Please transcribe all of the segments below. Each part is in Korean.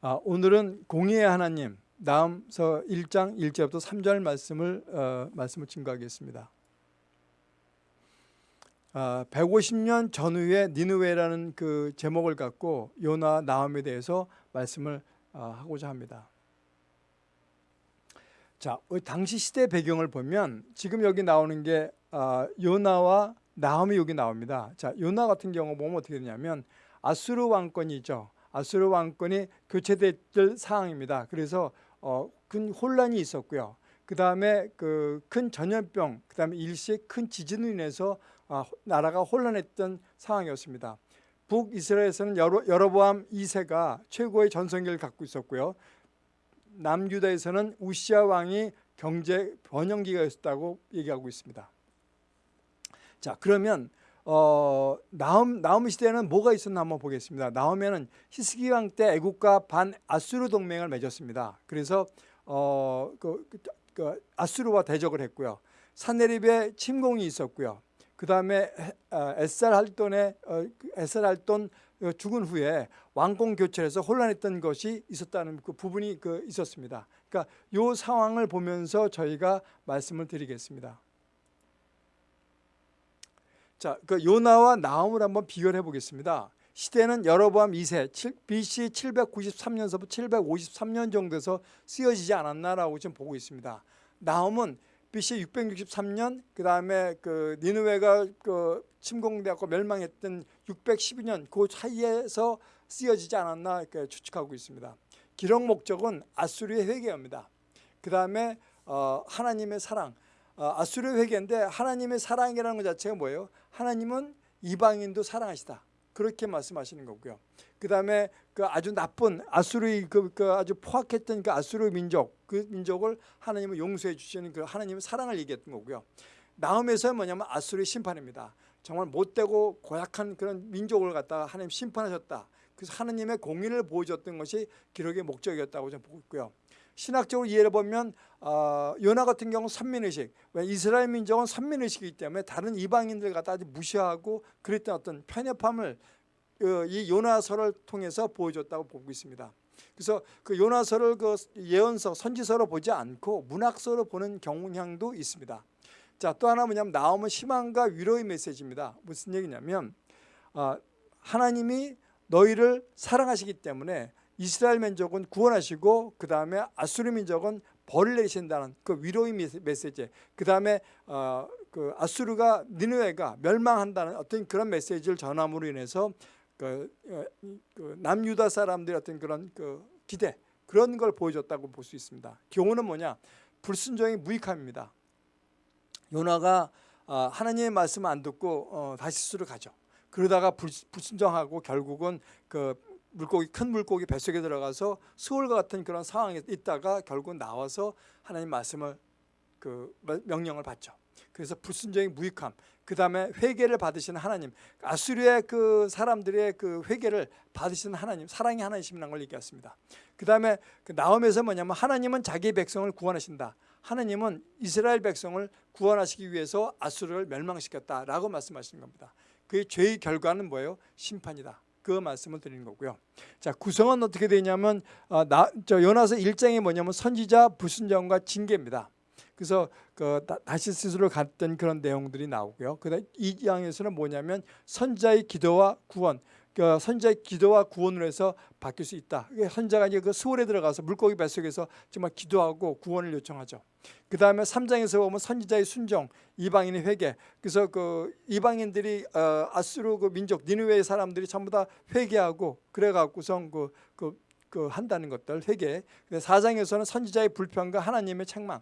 아, 오늘은 공의의 하나님 나음서 1장 1절부터 3절 말씀을 어, 말씀을 증거하겠습니다. 아, 150년 전후의 니느웨라는 그 제목을 갖고 요나 나음에 대해서 말씀을 어, 하고자 합니다. 자, 당시 시대 배경을 보면 지금 여기 나오는 게 아, 요나와 나음이 여기 나옵니다. 자, 요나 같은 경우 보면 어떻게 되냐면 아수르 왕권이죠. 아수르 왕권이 교체될 상황입니다. 그래서 어, 큰 혼란이 있었고요. 그 다음에 그 큰 전염병, 그 다음에 일시의 큰 지진으로 인해서 아, 나라가 혼란했던 상황이었습니다. 북이스라엘에서는 여러, 여로보암 2세가 최고의 전성기를 갖고 있었고요. 남유다에서는 우시아 왕이 경제 번영기가 있었다고 얘기하고 있습니다. 자 그러면 어, 나움 나움 시대에는 뭐가 있었나 한번 보겠습니다. 나오면은 히스기 왕 때 애국과 반 아수르 동맹을 맺었습니다. 그래서 어, 그, 그, 그 아수르와 대적을 했고요. 사네립에 침공이 있었고요. 그 다음에 에살 할돈의 어, 에살 할돈 죽은 후에 왕공 교체해서 혼란했던 것이 있었다는 그 부분이 그 있었습니다. 그러니까 이 상황을 보면서 저희가 말씀을 드리겠습니다. 자, 그 요나와 나움을 한번 비교해 보겠습니다. 시대는 여로보암 2세 BC 793년서부터 753년 정도에서 쓰여지지 않았나라고 지금 보고 있습니다. 나움은 BC 663년 그 다음에 그 니누웨가 그 침공되고 멸망했던 612년 그 사이에서 쓰여지지 않았나 추측하고 있습니다. 기록 목적은 아수르의 회개입니다. 그 다음에 어, 하나님의 사랑 어, 아수르 회개인데 하나님의 사랑이라는 것 자체가 뭐예요? 하나님은 이방인도 사랑하시다. 그렇게 말씀하시는 거고요. 그 다음에 그 아주 나쁜 아수르의 그, 그 아주 포악했던 그 아수르 민족 그 민족을 하나님은 용서해 주시는 그 하나님의 사랑을 얘기했던 거고요. 나음에서 뭐냐면 아수르의 심판입니다. 정말 못되고 고약한 그런 민족을 갖다가 하나님 심판하셨다. 그래서 하나님의 공의를 보여줬던 것이 기록의 목적이었다고 저는 보고 있고요. 신학적으로 이해를 보면 어, 요나 같은 경우 는 선민의식 이스라엘 민족은 선민의식이기 때문에 다른 이방인들 갖다 아주 무시하고 그랬던 어떤 편협함을 어, 이 요나서를 통해서 보여줬다고 보고 있습니다. 그래서 그 요나서를 그 예언서, 선지서로 보지 않고 문학서로 보는 경향도 있습니다. 자, 또 하나 뭐냐면 나오면 희망과 위로의 메시지입니다. 무슨 얘기냐면 어, 하나님이 너희를 사랑하시기 때문에 이스라엘 민족은 구원하시고 그 다음에 아수르 민족은 벌을 내리신다는 그 위로의 메시지 그 다음에 어, 그 아수르가 니누에가 멸망한다는 어떤 그런 메시지를 전함으로 인해서 그, 어, 그 남유다 사람들의 어떤 그런 그 기대 그런 걸 보여줬다고 볼 수 있습니다. 교훈은 뭐냐? 불순종의 무익함입니다. 요나가 어, 하나님의 말씀을 안 듣고 어, 다시스로 가죠. 그러다가 불순종하고 결국은 그 물고기 큰 물고기 뱃속에 들어가서 수월과 같은 그런 상황에 있다가 결국 나와서 하나님 말씀을 그 명령을 받죠. 그래서 불순종의 무익함, 그 다음에 회개를 받으시는 하나님, 아수리의 그 사람들의 그 회개를 받으시는 하나님, 사랑의 하나님이라는 걸 얘기했습니다. 그 다음에 그 나옴에서 뭐냐면 하나님은 자기 백성을 구원하신다. 하나님은 이스라엘 백성을 구원하시기 위해서 아수르를 멸망시켰다라고 말씀하시는 겁니다. 그 죄의 결과는 뭐예요? 심판이다. 그 말씀을 드리는 거고요. 자 구성은 어떻게 되냐면 어, 나, 저 요나서 1장이 뭐냐면 선지자 불순종과 징계입니다. 그래서 그 다시 스스로 갔던 그런 내용들이 나오고요. 그다음 2장에서는 뭐냐면 선자의 기도와 구원 그 선자의 기도와 구원으로 해서 바뀔 수 있다. 선자가 이제 그 수월에 들어가서 물고기 뱃속에서 정말 기도하고 구원을 요청하죠. 그 다음에 3장에서 보면 선지자의 순종, 이방인의 회개. 그래서 그 이방인들이 어, 아수르 그 민족 니누웨의 사람들이 전부 다 회개하고 그래갖고선 그, 그, 그 한다는 것들 회개. 4장에서는 선지자의 불평과 하나님의 책망.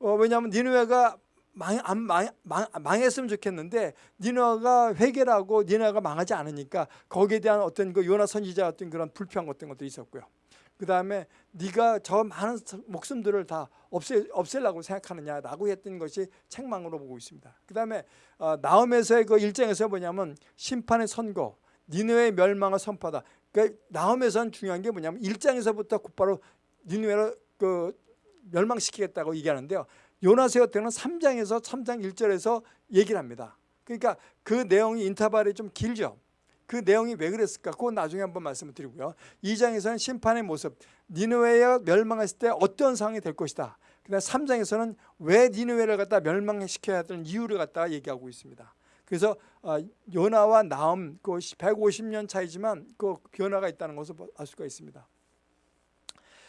어, 왜냐하면 니누웨가 망, 안, 망, 망, 망했으면 좋겠는데 니너가 회개라고 니너가 망하지 않으니까 거기에 대한 어떤 그 요나 선지자 어떤 그런 불평 같은 것도 있었고요. 그 다음에 네가 저 많은 목숨들을 다 없애, 없애려고 생각하느냐라고 했던 것이 책망으로 보고 있습니다. 그 다음에 어, 나움에서의 그 일장에서 뭐냐면 심판의 선고, 니느의 멸망을 선포하다. 그 나움에서는 중요한 게 뭐냐면 일장에서부터 곧바로 니느웨를 그 멸망시키겠다고 얘기하는데요. 요나서 때는 3장에서 3장 1절에서 얘기를 합니다. 그러니까 그 내용이 인터벌이 좀 길죠. 그 내용이 왜 그랬을까? 그건 나중에 한번 말씀을 드리고요. 2장에서는 심판의 모습, 니느웨가 멸망했을 때 어떤 상황이 될 것이다. 그다음 3장에서는 왜 니느웨를 갖다 멸망시켜야 되는 이유를 갖다 얘기하고 있습니다. 그래서 어, 요나와 나음 그 150년 차이지만 그 변화가 있다는 것을 알 수가 있습니다.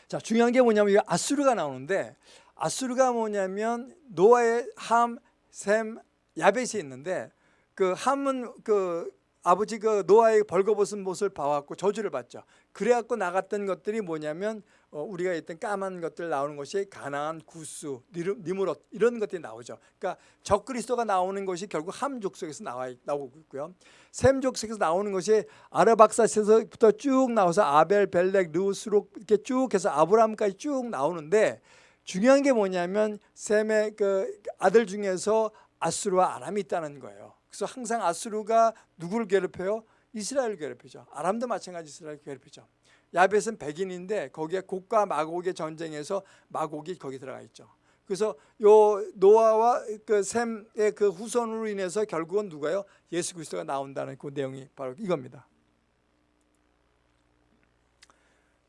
자 중요한 게 뭐냐면 이 아수르가 나오는데 아수르가 뭐냐면 노아의 함, 셈, 야벳이 있는데 그 함은 그 아버지 그 노아의 벌거벗은 모습을 봐왔고 저주를 받죠. 그래갖고 나갔던 것들이 뭐냐면 어, 우리가 있던 까만 것들 나오는 것이 가나안, 구스, 니무롯 이런 것들이 나오죠. 그러니까 적그리스도가 나오는 것이 결국 함 족속에서 나와 나오고 있고요. 셈 족속에서 나오는 것이 아르박사스에서부터 쭉 나와서 아벨, 벨렉, 르스록 이렇게 쭉 해서 아브라함까지 쭉 나오는데 중요한 게 뭐냐면 셈의 그 아들 중에서 아수르와 아람이 있다는 거예요. 그래서 항상 아수르가 누구를 괴롭혀요? 이스라엘을 괴롭히죠. 아람도 마찬가지 이스라엘을 괴롭히죠. 야벳은 백인인데 거기에 곡과 마곡의 전쟁에서 마곡이 거기 들어가 있죠. 그래서 요 노아와 그 셈의 그 후손으로 인해서 결국은 누가요? 예수 그리스도가 나온다는 그 내용이 바로 이겁니다.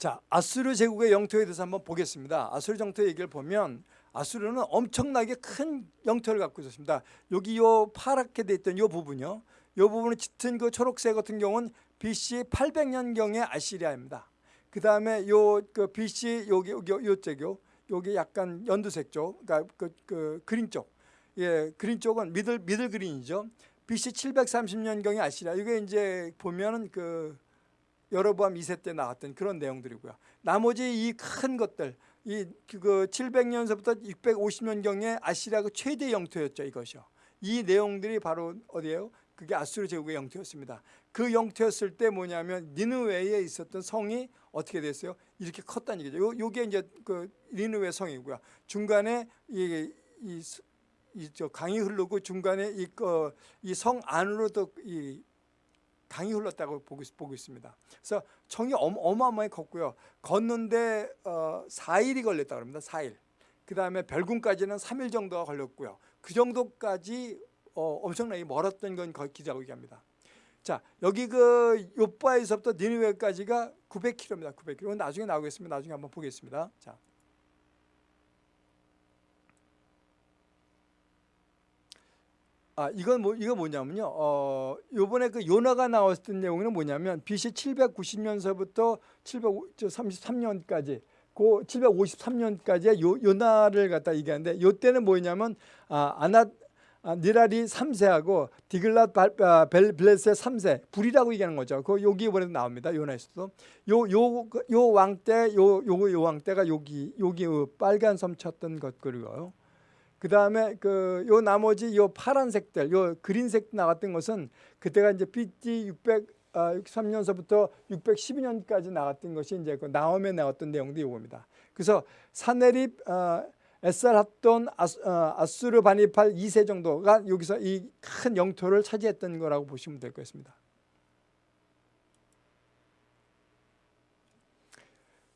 자, 아수르 제국의 영토에 대해서 한번 보겠습니다. 아수르 정토 얘기를 보면 아수르는 엄청나게 큰 영토를 갖고 있었습니다. 여기 요 파랗게 돼 있던 요 부분요. 요 부분은 짙은 그 초록색 같은 경우는 BC 800년경의 아시리아입니다. 그 다음에 요 그 BC 여기 여기 요쪽요 여기 약간 연두색 쪽, 그러니까 그, 그 그린 쪽, 예 그린 쪽은 미들 미들 그린이죠. BC 730년경의 아시리아 이게 이제 보면은 그 여로보암 2세 때 나왔던 그런 내용들이고요. 나머지 이 큰 것들 이 그 700년서부터 650년경의 아시리아 그 최대 영토였죠 이것이요. 이 내용들이 바로 어디예요? 그게 아수르 제국의 영토였습니다. 그 영토였을 때 뭐냐면 니느웨에 있었던 성이 어떻게 됐어요? 이렇게 컸다는 얘기죠. 요, 요게 이제 그 니느웨 성이고요. 중간에 이, 이, 이, 저 강이 흐르고 중간에 이성 안으로 도이 강이 흘렀다고 보고, 보고 있습니다. 그래서 청이 어마어마하게 컸고요. 걷는데 어, 4일이 걸렸다고 합니다. 4일. 그 다음에 별궁까지는 3일 정도가 걸렸고요. 그 정도까지 어, 엄청나게 멀었던 건 기자고 얘기합니다. 자 여기 그 요바에서부터 니느웨까지가 900km입니다. 900km. 나중에 나오겠습니다. 나중에 한번 보겠습니다. 자. 아 이건 뭐 이거 뭐냐면요. 어 요번에 그 요나가 나왔던 내용은 뭐냐면 BC 790년서부터 733년까지 그 753년까지의 요, 요나를 갖다 얘기하는데 요 때는 뭐냐면 아 아나 아, 니라리 3세하고 디글랏 아, 벨레스의 3세 불이라고 얘기하는 거죠. 그 여기 이번에 나옵니다. 요나에서도 요요 왕 때 요 요 왕 때가 여기 여기 빨간 섬 쳤던 것 그리고요. 그 다음에 그 요 나머지 요 파란색들 요 그린색 나왔던 것은 그때가 이제 BT 663년서부터 612년까지 나왔던 것이 이제 그 나옴에 나왔던 내용도 이겁니다. 그래서 사네립 어, 에살 합돈 어, 아수르 바니팔 2세 정도가 여기서 이 큰 영토를 차지했던 거라고 보시면 될 것입니다.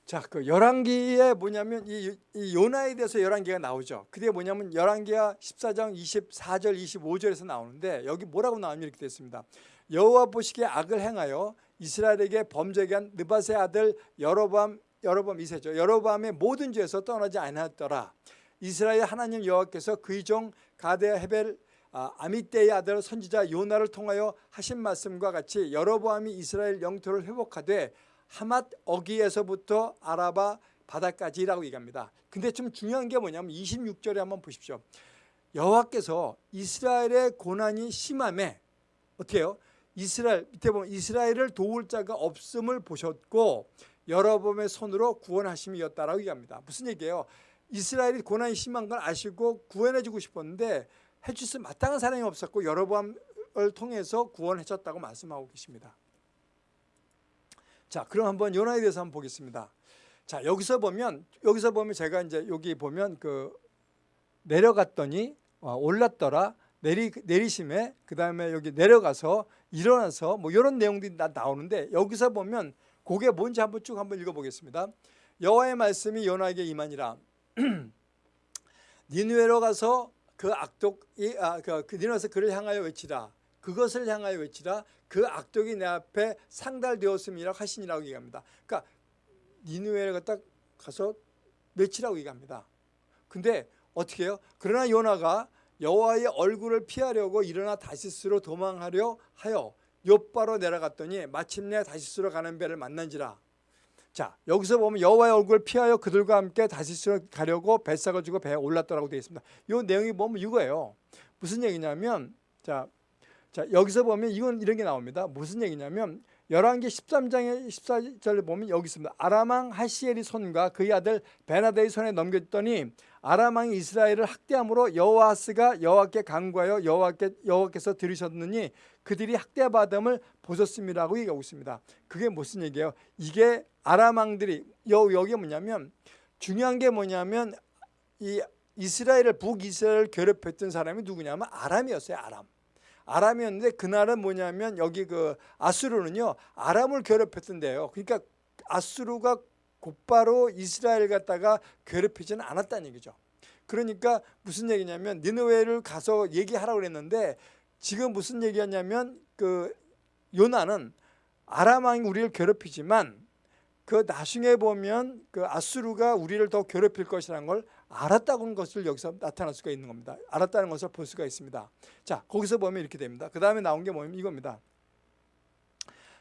자, 그 열왕기에 뭐냐면 이, 이 요나에 대해서 열왕기가 나오죠. 그게 뭐냐면 열왕기가 14장 24절 25절에서 나오는데 여기 뭐라고 나오면 이렇게 됐습니다. 여호와 보시기에 악을 행하여 이스라엘에게 범죄하게 한 느바세 아들 여로밤 여로밤 이세죠. 여로밤의 모든 죄에서 떠나지 않았더라. 이스라엘 하나님 여호와께서 그의 종 가데 헤벨 아, 아미떼의 아들 선지자 요나를 통하여 하신 말씀과 같이 여로보암이 이스라엘 영토를 회복하되 하맛 어기에서부터 아라바 바다까지라고 얘기합니다. 근데 좀 중요한 게 뭐냐면 26절에 한번 보십시오. 여호와께서 이스라엘의 고난이 심함에 어떻게 해요? 이스라엘 밑에 보면 이스라엘을 도울 자가 없음을 보셨고 여러분의 손으로 구원하심이었다라고 얘기합니다. 무슨 얘기예요? 이스라엘이 고난이 심한 걸 아시고 구원해주고 싶었는데 해줄 수 마땅한 사람이 없었고 여러분을 통해서 구원해줬다고 말씀하고 계십니다. 자, 그럼 한번 요나에 대해서 한번 보겠습니다. 자, 여기서 보면 여기서 보면 제가 이제 여기 보면 그 내려갔더니 어, 올랐더라 내리 내리심에 그 다음에 여기 내려가서 일어나서 뭐 이런 내용들이 나, 나오는데 여기서 보면 그게 뭔지 한번 쭉 한번 읽어보겠습니다. 여호와의 말씀이 요나에게 임하니라. 니누에로 가서 그 악독이 아, 그, 그 니누에서 그를 향하여 외치라. 그것을 향하여 외치라 그 악독이 내 앞에 상달되었음이라 하시니라고 얘기합니다. 그러니까 니누에를 갖다 가서 외치라고 얘기합니다. 근데 어떻게 해요? 그러나 요나가 여호와의 얼굴을 피하려고 일어나 다시스로 도망하려 하여 요바로 내려갔더니 마침내 다시스로 가는 배를 만난지라. 자 여기서 보면 여호와의 얼굴을 피하여 그들과 함께 다시스로 가려고 뱃삭을 주고 배에 올랐더라고 되어 있습니다. 이 내용이 보면 이거예요. 무슨 얘기냐면 자, 자 여기서 보면 이건 이런 게 나옵니다. 무슨 얘기냐면 열왕기 13장의 14절을 보면 여기 있습니다. 아람왕 하시엘이 손과 그의 아들 베나다의 손에 넘겼더니 아람왕이 이스라엘을 학대함으로 여호와스가 여호와께 간구하여 여호와께 여호와께서 들으셨느니 그들이 학대받음을 보셨음이라고 얘기하고 있습니다. 그게 무슨 얘기예요? 이게 아람왕들이 여, 여기 뭐냐면 중요한 게 뭐냐면 이 이스라엘을 북이스라엘을 괴롭혔던 사람이 누구냐면 아람이었어요. 아람. 아람이었는데 그날은 뭐냐면 여기 그 아수르는요 아람을 괴롭혔던데요. 그러니까 아수르가 곧바로 이스라엘 갖다가 괴롭히지는 않았다는 얘기죠. 그러니까 무슨 얘기냐면 니느웨를 가서 얘기하라고 그랬는데 지금 무슨 얘기였냐면 그 요나는 아람 왕이 우리를 괴롭히지만 그 나중에 보면 그 아수르가 우리를 더 괴롭힐 것이라는 걸 알았다는 것을 여기서 나타날 수가 있는 겁니다. 알았다는 것을 볼 수가 있습니다. 자, 거기서 보면 이렇게 됩니다. 그 다음에 나온 게 뭐냐면 이겁니다.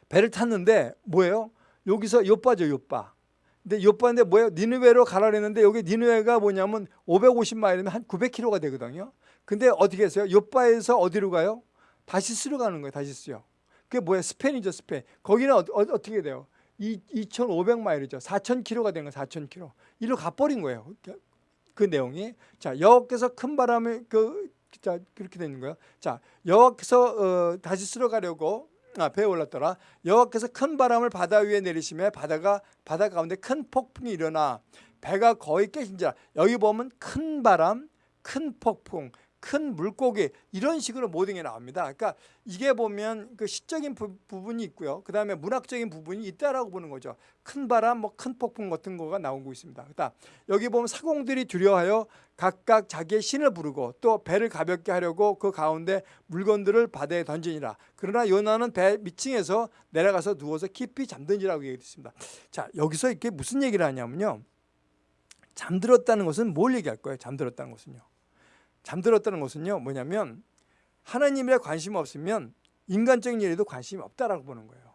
배를 탔는데 뭐예요? 여기서 요빠죠, 요빠. 근데 요빠인데 뭐예요? 니누웨로 가라 그랬는데 여기 니누웨가 뭐냐면 550마일이면 한 900km가 되거든요. 근데 어떻게 했어요? 요빠에서 어디로 가요? 다시스로 가는 거예요, 다시스요. 그게 뭐예요? 스페인이죠, 스페인. 거기는 어, 어 떻게 돼요? 2,500마일이죠. 4,000km가 된 거예요, 4,000km. 이리로 가버린 거예요. 그 내용이 자 여호와께서 큰 바람을 그 자, 그렇게 되는 거예요. 자 여호와께서 어, 다시 쓸어가려고 아, 배에 올랐더라. 여호와께서 큰 바람을 바다 위에 내리시며 바다가 바다 가운데 큰 폭풍이 일어나 배가 거의 깨진지라. 여기 보면 큰 바람, 큰 폭풍, 큰 물고기 이런 식으로 모든 게 나옵니다. 그러니까 이게 보면 그 시적인 부, 분이 있고요. 그 다음에 문학적인 부분이 있다라고 보는 거죠. 큰 바람, 뭐 큰 폭풍 같은 거가 나오고 있습니다. 그다 여기 보면 사공들이 두려워하여 각각 자기의 신을 부르고 또 배를 가볍게 하려고 그 가운데 물건들을 바다에 던지니라. 그러나 요나는 배 밑층에서 내려가서 누워서 깊이 잠든지라고 얘기했습니다. 자 여기서 이게 무슨 얘기를 하냐면요. 잠들었다는 것은 뭘 얘기할 거예요? 잠들었다는 것은요. 잠들었다는 것은요 뭐냐면 하나님에 관심 없으면 인간적인 일에도 관심이 없다라고 보는 거예요.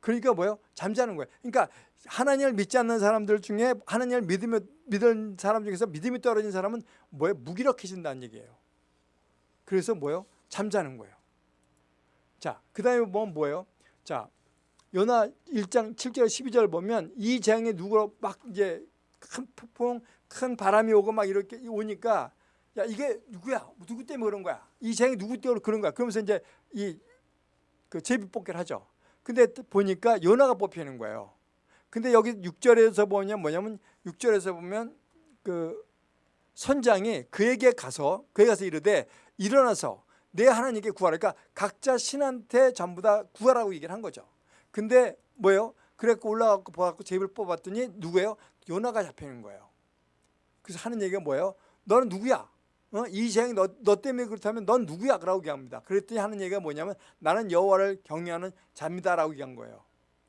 그러니까 뭐요? 잠자는 거예요. 그러니까 하나님을 믿지 않는 사람들 중에 하나님을 믿으며 믿은 사람 중에서 믿음이 떨어진 사람은 뭐예요? 무기력해진다는 얘기예요. 그래서 뭐요? 잠자는 거예요. 자, 그 다음에 뭐 뭐예요? 자, 요나 1장 7절 12절 보면 이 재앙에 누구로 막 이제 큰 폭풍, 큰 바람이 오고 막 이렇게 오니까 야 이게 누구야? 누구 때문에 그런 거야? 이 재앙이 누구 때문에 그런 거야? 그러면서 이제 이 그 제비 뽑기를 하죠. 근데 보니까 요나가 뽑히는 거예요. 근데 여기 6절에서 보면 뭐냐면 6절에서 보면 그 선장이 그에게 가서 그에게 가서 이르되 일어나서 내 하나님께 구하라. 그러니까 각자 신한테 전부 다 구하라고 얘기를 한 거죠. 근데 뭐예요? 그래갖고 올라가고 보았고 제비를 뽑았더니 누구예요? 요나가 잡히는 거예요. 그래서 하는 얘기가 뭐예요? 너는 누구야? 어? 이 재앙이 너, 너 때문에 그렇다면 넌 누구야? 라고 얘기합니다. 그랬더니 하는 얘기가 뭐냐면 나는 여호와를 경외하는 자입니다 라고 얘기한 거예요.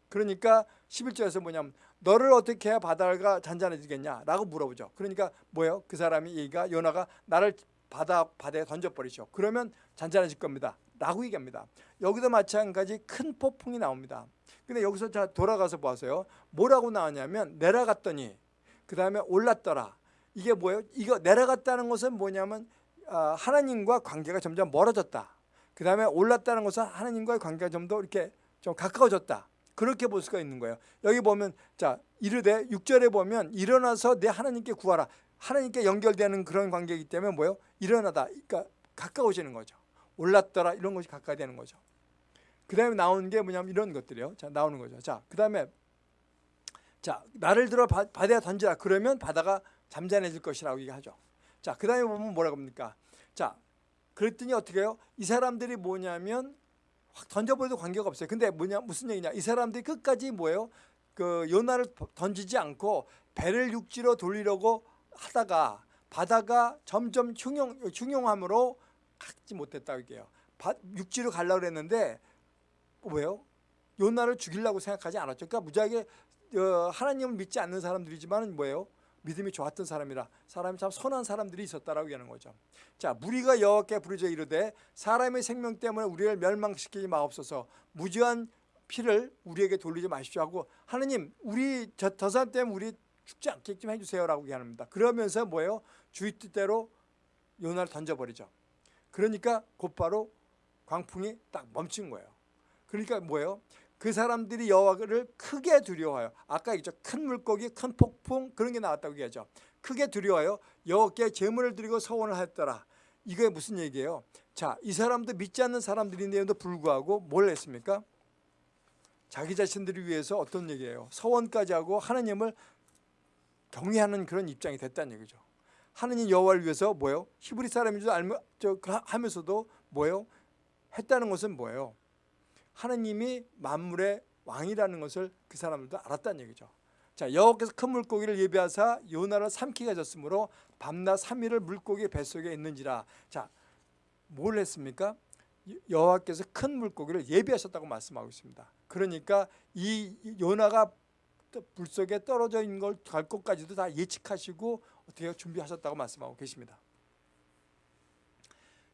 그러니까 11절에서 뭐냐면 너를 어떻게 해야 바다가 잔잔해지겠냐? 라고 물어보죠. 그러니까 뭐예요? 그 사람이 얘기가 요나가 나를 바다, 바다에 던져버리죠. 그러면 잔잔해질 겁니다. 라고 얘기합니다. 여기도 마찬가지 큰 폭풍이 나옵니다. 근데 여기서 자 돌아가서 보세요. 뭐라고 나왔냐면 내려갔더니 그 다음에 올랐더라. 이게 뭐예요? 이거 내려갔다는 것은 뭐냐면 아, 하나님과 관계가 점점 멀어졌다. 그 다음에 올랐다는 것은 하나님과의 관계가 좀 더 이렇게 좀 가까워졌다. 그렇게 볼 수가 있는 거예요. 여기 보면 자 이르되 6절에 보면 일어나서 내 하나님께 구하라. 하나님께 연결되는 그런 관계이기 때문에 뭐예요? 일어나다. 그러니까 가까워지는 거죠. 올랐더라 이런 것이 가까이 되는 거죠. 그 다음에 나오는 게 뭐냐면 이런 것들이요. 자 나오는 거죠. 자그 다음에 자 나를 들어 바, 바다에 던지라. 그러면 바다가 잠잠해질 것이라고 얘기하죠. 자, 그 다음에 보면 뭐라고 합니까? 자, 그랬더니 어떻게 해요? 이 사람들이 뭐냐면 확 던져버려도 관계가 없어요. 근데 뭐냐, 무슨 얘기냐? 이 사람들이 끝까지 뭐예요? 그 요나를 던지지 않고 배를 육지로 돌리려고 하다가 바다가 점점 흉용, 흉용함으로 갖지 못했다 이게요. 바- 육지로 가려고 그랬는데 왜요? 요나를 죽이려고 생각하지 않았죠. 그러니까 무지하게 어, 하나님을 믿지 않는 사람들이지만 뭐예요? 믿음이 좋았던 사람이라 사람이 참 선한 사람들이 있었다라고 얘기하는 거죠. 자, 무리가 여호와께 부르짖어 이르되 사람의 생명 때문에 우리를 멸망시키지 마옵소서. 무지한 피를 우리에게 돌리지 마십시오 하고 하나님 우리 저, 저 사람 때문에 우리 죽지 않게 좀 해주세요라고 얘기합니다. 그러면서 뭐예요? 주의 뜻대로 요나를 던져버리죠. 그러니까 곧바로 광풍이 딱 멈춘 거예요. 그러니까 뭐예요? 그 사람들이 여호와를 크게 두려워요. 아까 얘기죠. 큰 물고기, 큰 폭풍 그런 게 나왔다고 얘기하죠. 크게 두려워요. 여호와께 제물을 드리고 서원을 하였더라. 이게 무슨 얘기예요? 자, 이 사람도 믿지 않는 사람들인데도 불구하고 뭘 했습니까? 자기 자신들을 위해서 어떤 얘기예요? 서원까지 하고 하나님을 경외하는 그런 입장이 됐다는 얘기죠. 하느님 여호와를 위해서 뭐예요? 히브리 사람인 줄 알면 저 하면서도 뭐예요? 했다는 것은 뭐예요? 하느님이 만물의 왕이라는 것을 그 사람들도 알았다는 얘기죠. 자 여호와께서 큰 물고기를 예비하사 요나를 삼키게 하셨으므로 밤낮 삼일을 물고기 뱃속에 있는지라. 자뭘 했습니까? 여호와께서 큰 물고기를 예비하셨다고 말씀하고 있습니다. 그러니까 이 요나가 물속에 떨어져 있는 걸 갈 것까지도 다 예측하시고 어떻게 준비하셨다고 말씀하고 계십니다.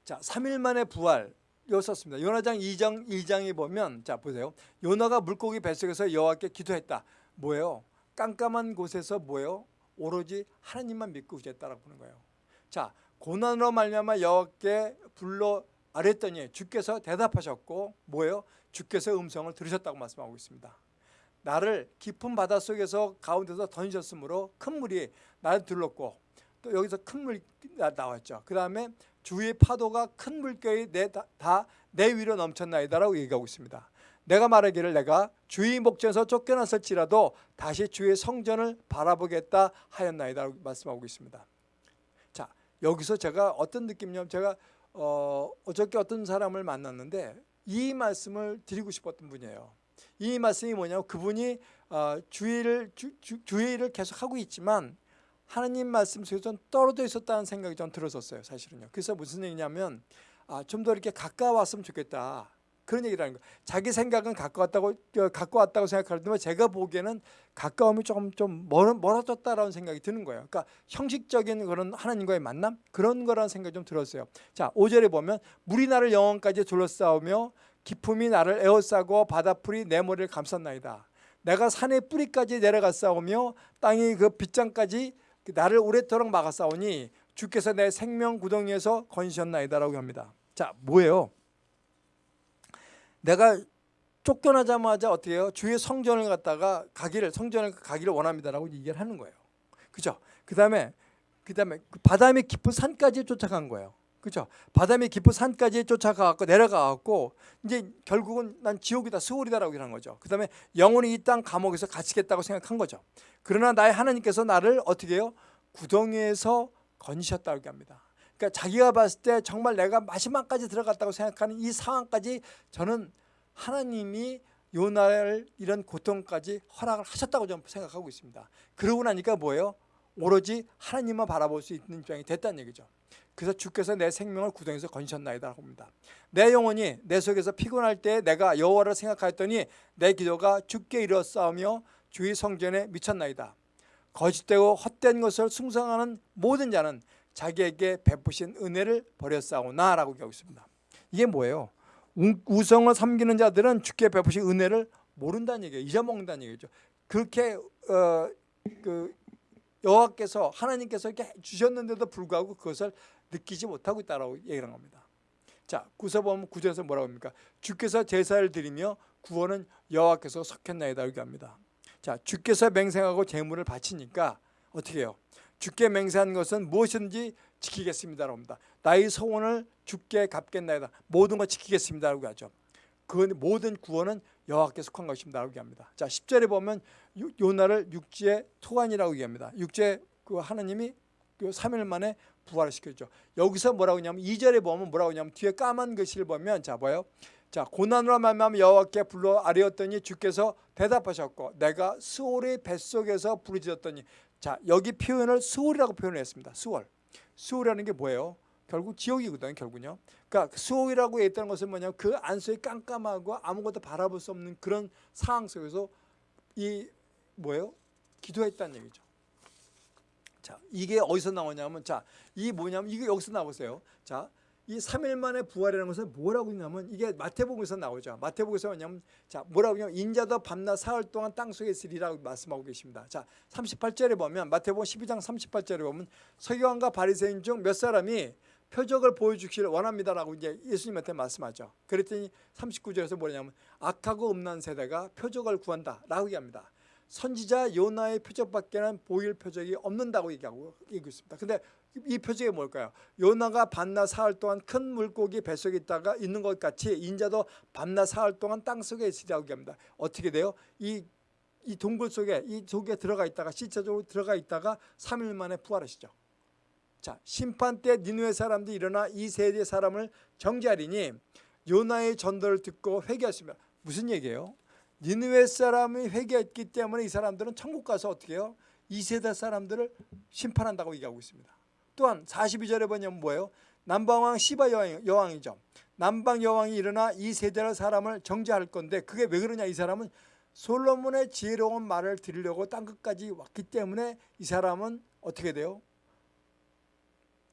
자, 3일 만에 부활 였었습니다. 요나장 2장 1장에 보면 자 보세요. 요나가 물고기 뱃속에서 여호와께 기도했다. 뭐예요? 깜깜한 곳에서 뭐예요? 오로지 하나님만 믿고 구했다라고 보는 거예요. 자, 고난으로 말미암아 여호와께 불러 아랬더니 주께서 대답하셨고 뭐예요? 주께서 음성을 들으셨다고 말씀하고 있습니다. 나를 깊은 바닷속에서 가운데서 던졌으므로 큰 물이 나를 둘렀고 또 여기서 큰 물이 나왔죠. 그 다음에 주위의 파도가 큰 물결이 다 내 위로 넘쳤나이다라고 얘기하고 있습니다. 내가 말하기를 내가 주의 목전에서 쫓겨났을지라도 다시 주의 성전을 바라보겠다 하였나이다라고 말씀하고 있습니다. 자 여기서 제가 어떤 느낌이냐면 제가 어, 어저께 어떤 사람을 만났는데 이 말씀을 드리고 싶었던 분이에요. 이 말씀이 뭐냐면 그분이 어, 주의를 주, 주, 주의를 계속 하고 있지만 하나님 말씀 속에 좀 떨어져 있었다는 생각이 좀 들었었어요. 사실은요. 그래서 무슨 얘기냐면 아, 좀 더 이렇게 가까웠으면 좋겠다. 그런 얘기라는 거예요. 자기 생각은 가까웠다고 가까웠다고 생각하는데 제가 보기에는 가까움이 조금 좀 멀, 멀어졌다라는 생각이 드는 거예요. 그러니까 형식적인 그런 하나님과의 만남 그런 거라는 생각이 좀 들었어요. 자, 5절에 보면 물이 나를 영원까지 둘러싸우며 기품이 나를 에워싸고 바다풀이 내 머리를 감쌌나이다. 내가 산의 뿌리까지 내려갔사오며 땅이 그 빗장까지 나를 오래도록 막았사오니 주께서 내 생명 구덩이에서 건지셨나이다라고 합니다. 자, 뭐예요? 내가 쫓겨나자마자 어떻게 해요? 주의 성전을 갔다가 가기를 성전을 가기를 원합니다라고 얘기를 하는 거예요. 그죠? 그다음에 그다음에 그 바다의 깊은 산까지 쫓아간 거예요. 그죠? 바다의 깊은 산까지 쫓아가고 내려가갖고 이제 결국은 난 지옥이다, 수월이다라고 하는 거죠. 그 다음에 영원히 이 땅 감옥에서 갇히겠다고 생각한 거죠. 그러나 나의 하나님께서 나를 어떻게 해요? 구덩이에서 건지셨다고 합니다. 그러니까 자기가 봤을 때 정말 내가 마지막까지 들어갔다고 생각하는 이 상황까지 저는 하나님이 요나를 이런 고통까지 허락을 하셨다고 저는 생각하고 있습니다. 그러고 나니까 뭐예요? 오로지 하나님만 바라볼 수 있는 입장이 됐다는 얘기죠. 그래서 주께서 내 생명을 구덩이에서 건지셨나이다 합니다. 내 영혼이 내 속에서 피곤할 때 내가 여호와를 생각하였더니 내 기도가 주께 이르렀사오며 주의 성전에 미쳤나이다. 거짓되고 헛된 것을 숭상하는 모든 자는 자기에게 베푸신 은혜를 버렸사오나라고 하고 있습니다. 이게 뭐예요? 우성을 섬기는 자들은 주께 베푸신 은혜를 모른다는 얘기예요. 잊어먹는다는 얘기죠. 그렇게 어, 그 여호와께서 하나님께서 이렇게 주셨는데도 불구하고 그것을 느끼지 못하고 있다라고 얘기하는 겁니다. 자, 구서 보면 구절에서 뭐라고 합니까? 주께서 제사를 드리며 구원은 여호와께서 석했나이다 이렇게 합니다. 자, 주께서 맹생하고 제물을 바치니까 어떻게 해요? 주께 맹세한 것은 무엇이든지 지키겠습니다라고 합니다. 나의 소원을 주께 갚겠나이다. 모든 것 지키겠습니다라고 하죠. 그 모든 구원은 여호와께 속한 것입니다라고 합니다. 자, 10절에 보면 요나를 육지의 토관이라고 얘기합니다. 육지의 그 하나님이 그 3일 만에 부활을 시켰죠. 여기서 뭐라고 하냐면 2절에 보면 뭐라고 하냐면 뒤에 까만 글씨를 보면 자 뭐요? 자 고난으로 말미암아 여호와께 불러 아뢰었더니 주께서 대답하셨고 내가 수월의 뱃속에서 부르짖었더니 자 여기 표현을 수월이라고 표현했습니다. 수월. 수월이라는 게 뭐예요? 결국 지옥이거든요. 결국은요. 그러니까 수옥이라고 했다는 것은 뭐냐면 그 안속에 깜깜하고 아무것도 바라볼 수 없는 그런 상황 속에서 이 뭐예요? 기도했다는 얘기죠. 자, 이게 어디서 나오냐면 자, 이 뭐냐면 이게 여기서 나오세요. 자, 이 3일 만에 부활이라는 것은 뭐라고 있냐면 이게 마태복음에서 나오죠. 마태복음에서 뭐냐면 자, 뭐라고 하냐면 인자도 밤낮 사흘 동안 땅 속에 있으리라고 말씀하고 계십니다. 자, 38절에 보면 마태복음 12장 38절에 보면 서기관과 바리새인 중 몇 사람이 표적을 보여주기를 원합니다라고 이제 예수님한테 말씀하죠. 그랬더니 39절에서 뭐냐면 악하고 음란 세대가 표적을 구한다라고 얘기합니다. 선지자 요나의 표적밖에는 보일 표적이 없는다고 얘기하고 얘기하고 있습니다. 근데 이 표적이 뭘까요? 요나가 밤낮 사흘 동안 큰 물고기 뱃속에 있다가 있는 것 같이 인자도 밤낮 사흘 동안 땅 속에 있으리라고 얘기합니다. 어떻게 돼요? 이, 이 동굴 속에 이 속에 들어가 있다가 시체적으로 들어가 있다가 3일 만에 부활하시죠. 자 심판 때 니누의 사람들이 일어나 이 세대 사람을 정죄하리니 요나의 전도를 듣고 회개하시면 무슨 얘기예요? 니누의 사람이 회개했기 때문에 이 사람들은 천국 가서 어떻게 해요? 이 세대 사람들을 심판한다고 얘기하고 있습니다. 또한 42절에 보면 뭐예요? 남방왕 시바 여왕, 이죠 남방 여왕이 일어나 이 세대 사람을 정죄할 건데 그게 왜 그러냐 이 사람은 솔로몬의 지혜로운 말을 들으려고 땅끝까지 왔기 때문에 이 사람은 어떻게 돼요?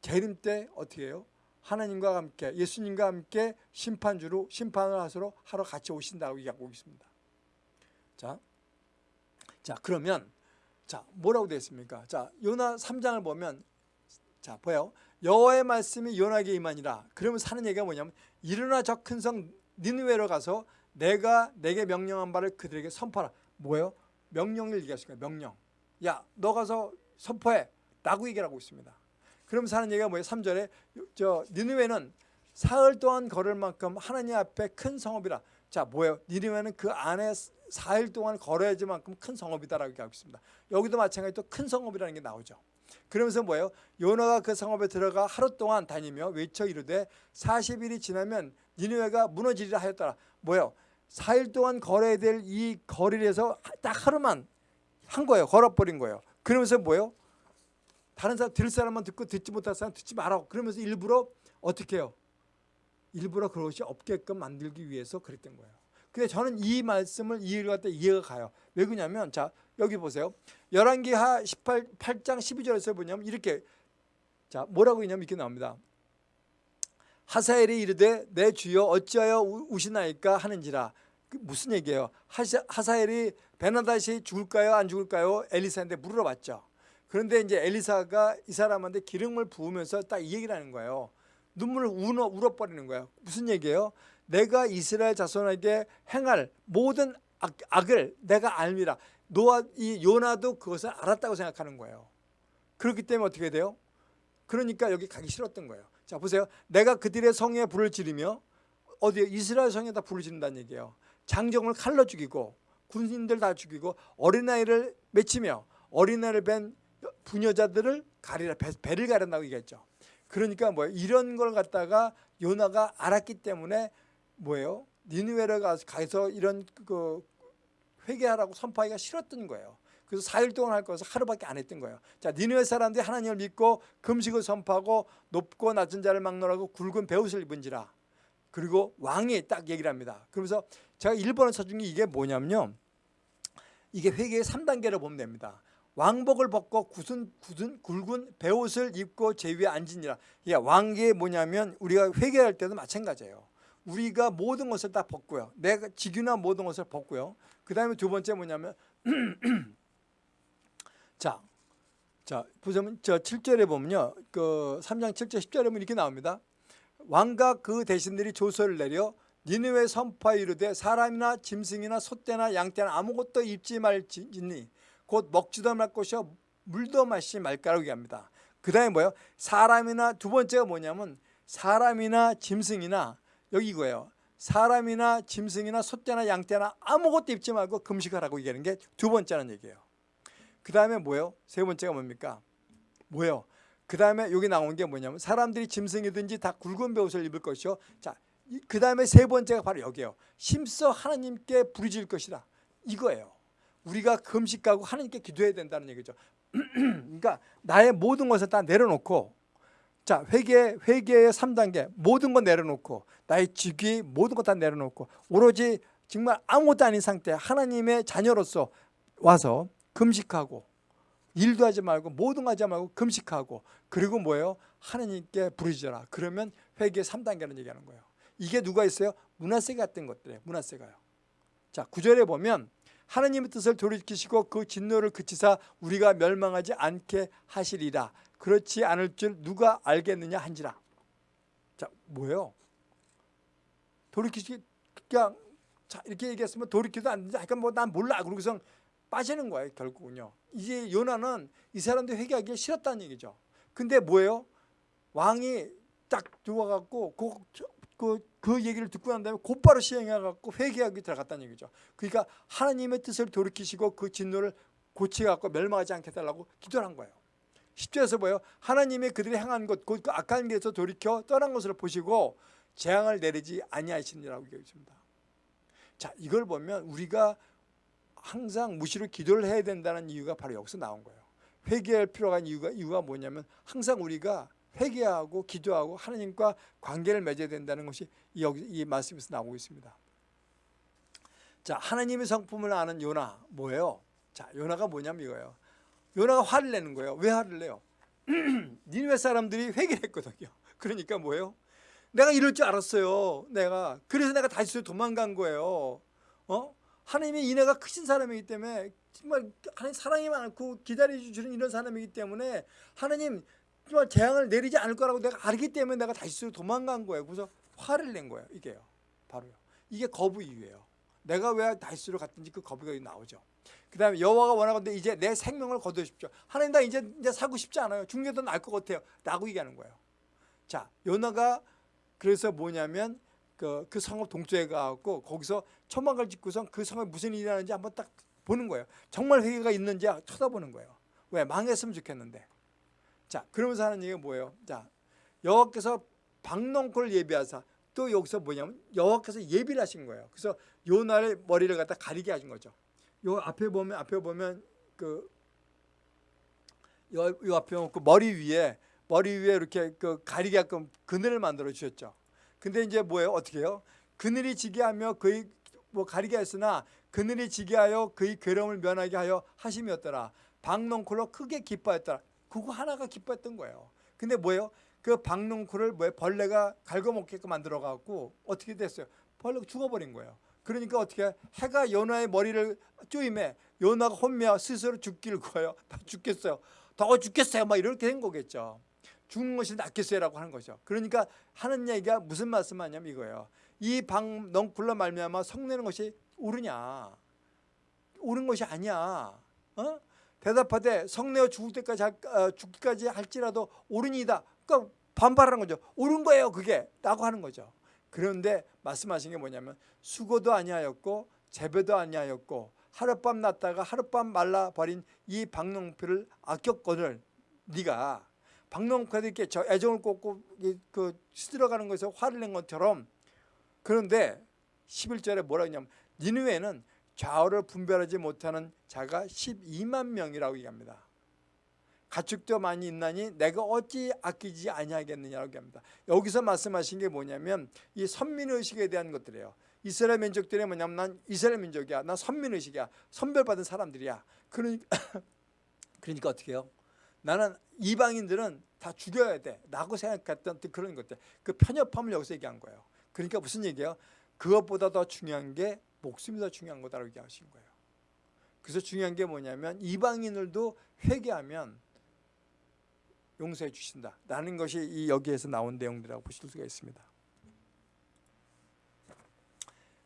재림 때 어떻게 해요? 하나님과 함께 예수님과 함께 심판주로 심판을 하러 같이 오신다고 얘기하고 있습니다. 자, 자 그러면 자 뭐라고 되어 있습니까? 자 요나 3장을 보면 자 보여 여호와의 말씀이 요나에게 임하니라. 그러면 사는 얘기가 뭐냐면 일어나 저 큰 성 니느웨로 가서 내가 내게 명령한 바를 그들에게 선포하라. 뭐예요? 명령을 얘기하시니까 명령. 야 너 가서 선포해 라고 얘기를 하고 있습니다. 그럼 사는 얘기가 뭐예요? 3절에 저 니느웨는 사흘 동안 걸을 만큼 하나님 앞에 큰 성읍이라. 자 뭐예요? 니느웨는 그 안에 4일 동안 걸어야지만큼 큰 성읍이다라고 얘기하고 있습니다. 여기도 마찬가지로 큰 성읍이라는 게 나오죠. 그러면서 뭐예요? 요나가 그 성읍에 들어가 하루 동안 다니며 외쳐 이르되 40일이 지나면 니느웨가 무너지리라 하였더라. 뭐예요? 4일 동안 걸어야 될 이 거리에서 딱 하루만 한 거예요. 걸어버린 거예요. 그러면서 뭐예요? 다른 사람 들을 사람만 듣고 듣지 못할 사람 듣지 말라고 그러면서 일부러 어떻게 해요? 일부러 그것이 없게끔 만들기 위해서 그랬던 거예요. 근데 저는 이 말씀을 이해를 갖다 이해가 가요. 왜 그러냐면 자 여기 보세요. 열왕기하 18, 8장 12절에서 보냐면 이렇게 자 뭐라고 있냐면 이렇게 나옵니다. 하사엘이 이르되 내 주여 어찌하여 우시나이까 하는지라 그 무슨 얘기예요? 하사, 하사엘이 베나다시 죽을까요 안 죽을까요? 엘리사한테 물어봤죠. 그런데 이제 엘리사가 이 사람한테 기름을 부으면서 딱 이 얘기를 하는 거예요. 눈물을 울어, 울어버리는 거예요. 무슨 얘기예요? 내가 이스라엘 자손에게 행할 모든 악, 악을 내가 알미라. 노아, 이 요나도 그것을 알았다고 생각하는 거예요. 그렇기 때문에 어떻게 돼요? 그러니까 여기 가기 싫었던 거예요. 자 보세요. 내가 그들의 성에 불을 지르며 어디에 이스라엘 성에다 불을 지른다는 얘기예요. 장정을 칼로 죽이고 군인들 다 죽이고 어린아이를 맺히며 어린아이를 뵌 부녀자들을 가리라 배, 를 가린다고 얘기했죠. 그러니까 뭐 이런 걸 갖다가 요나가 알았기 때문에 뭐예요? 니누웨를 가서 이런 그 회개하라고 선포하기가 싫었던 거예요. 그래서 4일 동안 할 것을 하루밖에 안 했던 거예요. 자, 니누웨 사람들이 하나님을 믿고 금식을 선포하고 높고 낮은 자를 막론하고 굵은 베옷을 입은지라. 그리고 왕이 딱 얘기를 합니다. 그러면서 제가 일본어 찾은 게 이게 뭐냐면요. 이게 회개의 3단계를 보면 됩니다. 왕복을 벗고 굳은, 굳은 굵은 베옷을 입고 제 위에 앉으니라. 이게 왕계 뭐냐면 우리가 회개할 때도 마찬가지예요. 우리가 모든 것을 다 벗고요. 내가 직유나 모든 것을 벗고요. 그 다음에 두 번째 뭐냐면 자, 자 보시면 저 7절에 보면요. 그 3장 7절 10절에 보면 이렇게 나옵니다. 왕과 그 대신들이 조서를 내려 니느웨 선파에 이르되 사람이나 짐승이나 소떼나 양떼나 아무것도 입지 말지니 곧 먹지도 말 것이요 물도 마시지 말까라고 얘기합니다. 그 다음에 뭐예요? 사람이나 두 번째가 뭐냐면 사람이나 짐승이나 여기 이거예요. 사람이나 짐승이나 소떼나 양떼나 아무것도 입지 말고 금식하라고 얘기하는 게 두 번째라는 얘기예요. 그 다음에 뭐예요? 세 번째가 뭡니까? 뭐예요? 그 다음에 여기 나온 게 뭐냐면 사람들이 짐승이든지 다 굵은 베옷을 입을 것이요. 자, 그 다음에 세 번째가 바로 여기에요. 심서 하나님께 부르질 것이다. 이거예요. 우리가 금식하고 하나님께 기도해야 된다는 얘기죠. 그러니까 나의 모든 것을 다 내려놓고 자 회개 회개의 3단계 모든 거 내려놓고 나의 직위 모든 거 다 내려놓고 오로지 정말 아무것도 아닌 상태 하나님의 자녀로서 와서 금식하고 일도 하지 말고 모든 거 하지 말고 금식하고 그리고 뭐예요? 하나님께 부르짖어라. 그러면 회개 3단계는 얘기하는 거예요. 이게 누가 있어요? 문화세가 같은 것들이에요. 문화세가요. 자, 구절에 보면 하나님의 뜻을 돌이키시고 그 진노를 그치사 우리가 멸망하지 않게 하시리라. 그렇지 않을 줄 누가 알겠느냐 한지라. 자, 뭐예요? 돌이키시 그냥 자, 이렇게 얘기했으면 돌이키도 안 되지. 그러니까 뭐 난 몰라. 그러고서 빠지는 거예요, 결국은요. 이제 요나는 이 사람들 회개하기 싫었다는 얘기죠. 근데 뭐예요? 왕이 딱 들어와 갖고 그, 그, 그 얘기를 듣고 난 다음에 곧바로 시행해 갖고 회개하기 들어갔다는 얘기죠. 그러니까 하나님의 뜻을 돌이키시고 그 진노를 고치갖고 멸망하지 않게 해달라고 기도를 한 거예요. 10절에서 뭐예요? 하나님이 그들이 행한 것, 그 악한 길에서 돌이켜 떠난 것을 보시고 재앙을 내리지 아니하시니라고 얘기했습니다. 자, 이걸 보면 우리가 항상 무시로 기도를 해야 된다는 이유가 바로 여기서 나온 거예요. 회개할 필요가 있는 이유가, 이유가 뭐냐면 항상 우리가 회개하고 기도하고 하나님과 관계를 맺어야 된다는 것이 여기 이 말씀에서 나오고 있습니다. 자, 하나님의 성품을 아는 요나 뭐예요? 자, 요나가 뭐냐면 이거예요. 요나가 화를 내는 거예요. 왜 화를 내요? 니네 사람들이 회개를 했거든요. 그러니까 뭐예요? 내가 이럴 줄 알았어요. 내가 그래서 내가 다시 도망간 거예요. 어? 하나님이 이내가 크신 사람이기 때문에 정말 하나님 사랑이 많고 기다려주시는 이런 사람이기 때문에 하나님 정말 재앙을 내리지 않을 거라고 내가 알기 때문에 내가 다시 도망간 거예요. 그래서 화를 낸 거예요. 이게요. 바로요. 이게 거부 이유예요. 내가 왜 다시로 갔든지 그 거부가 나오죠. 그 다음에 여호와가 원하건대 이제 내 생명을 거두십시오. 하나님 나 이제 이제 살고 싶지 않아요. 중계도 날 것 같아요. 라고 얘기하는 거예요. 자, 요나가 그래서 뭐냐면 그, 그 성읍 동쪽에 가고 거기서 초막을 짓고선 그 성에 무슨 일이 나는지 한번 딱 보는 거예요. 정말 회개가 있는지 쳐다보는 거예요. 왜? 망했으면 좋겠는데. 자, 그러면서 하는 얘기가 뭐예요? 자, 여호와께서 박농콜 예비하사 또 여기서 뭐냐면 여호와께서 예비를 하신 거예요. 그래서 요나의 머리를 갖다 가리게 하신 거죠. 요 앞에 보면 앞에 보면 그 요, 요 앞에 보면 그 머리 위에 머리 위에 이렇게 그 가리게끔 그늘을 만들어 주셨죠. 근데 이제 뭐예요? 어떻게 해요? 그늘이 지게 하며 그의 뭐 가리게 했으나 그늘이 지게 하여 그의 괴로움을 면하게 하여 하심이었더라. 박농콜로 크게 기뻐했더라. 그거 하나가 기뻐했던 거예요. 근데 뭐예요? 그 박농콜을 뭐 벌레가 갉아먹게끔 만들어 갖고 어떻게 됐어요? 벌레가 죽어버린 거예요. 그러니까 어떻게 해가 연화의 머리를 쪼임에 연화가 혼미하 스스로 죽기를. 다 죽겠어요. 더 죽겠어요. 막 이렇게 된 거겠죠. 죽는 것이 낫겠어요라고 하는 거죠. 그러니까 하는 얘기가 무슨 말씀하냐면 이거예요. 이 방넝쿨로 말미암아 성내는 것이 옳으냐? 옳은 것이 아니야. 어? 대답하되 성내어 죽을 때까지 할, 어, 죽기까지 할지라도 옳으니다. 그러니까 반발하는 거죠. 옳은 거예요, 그게. 라고 하는 거죠. 그런데 말씀하신 게 뭐냐면 수고도 아니하였고 재배도 아니하였고 하룻밤 났다가 하룻밤 말라버린 이 박농표를 아꼈거늘 네가 박농표에게 저 애정을 꽂고 그 시들어가는 것에서 화를 낸 것처럼 그런데 11절에 뭐라 했냐면 니누에는 좌우를 분별하지 못하는 자가 12만 명이라고 얘기합니다. 가축도 많이 있나니 내가 어찌 아끼지 아니하겠느냐고 얘기합니다. 여기서 말씀하신 게 뭐냐면 이 선민의식에 대한 것들이에요. 이스라엘 민족들이 뭐냐면 난 이스라엘 민족이야. 난 선민의식이야. 선별받은 사람들이야. 그러니까, 그러니까 어떻게 해요? 나는 이방인들은 다 죽여야 돼. 라고 생각했던 그런 것들. 그 편협함을 여기서 얘기한 거예요. 그러니까 무슨 얘기예요? 그것보다 더 중요한 게 목숨이 더 중요한 거다라고 얘기하신 거예요. 그래서 중요한 게 뭐냐면 이방인들도 회개하면 용서해 주신다. 라는 것이 이 여기에서 나온 내용들이라고 보실 수가 있습니다.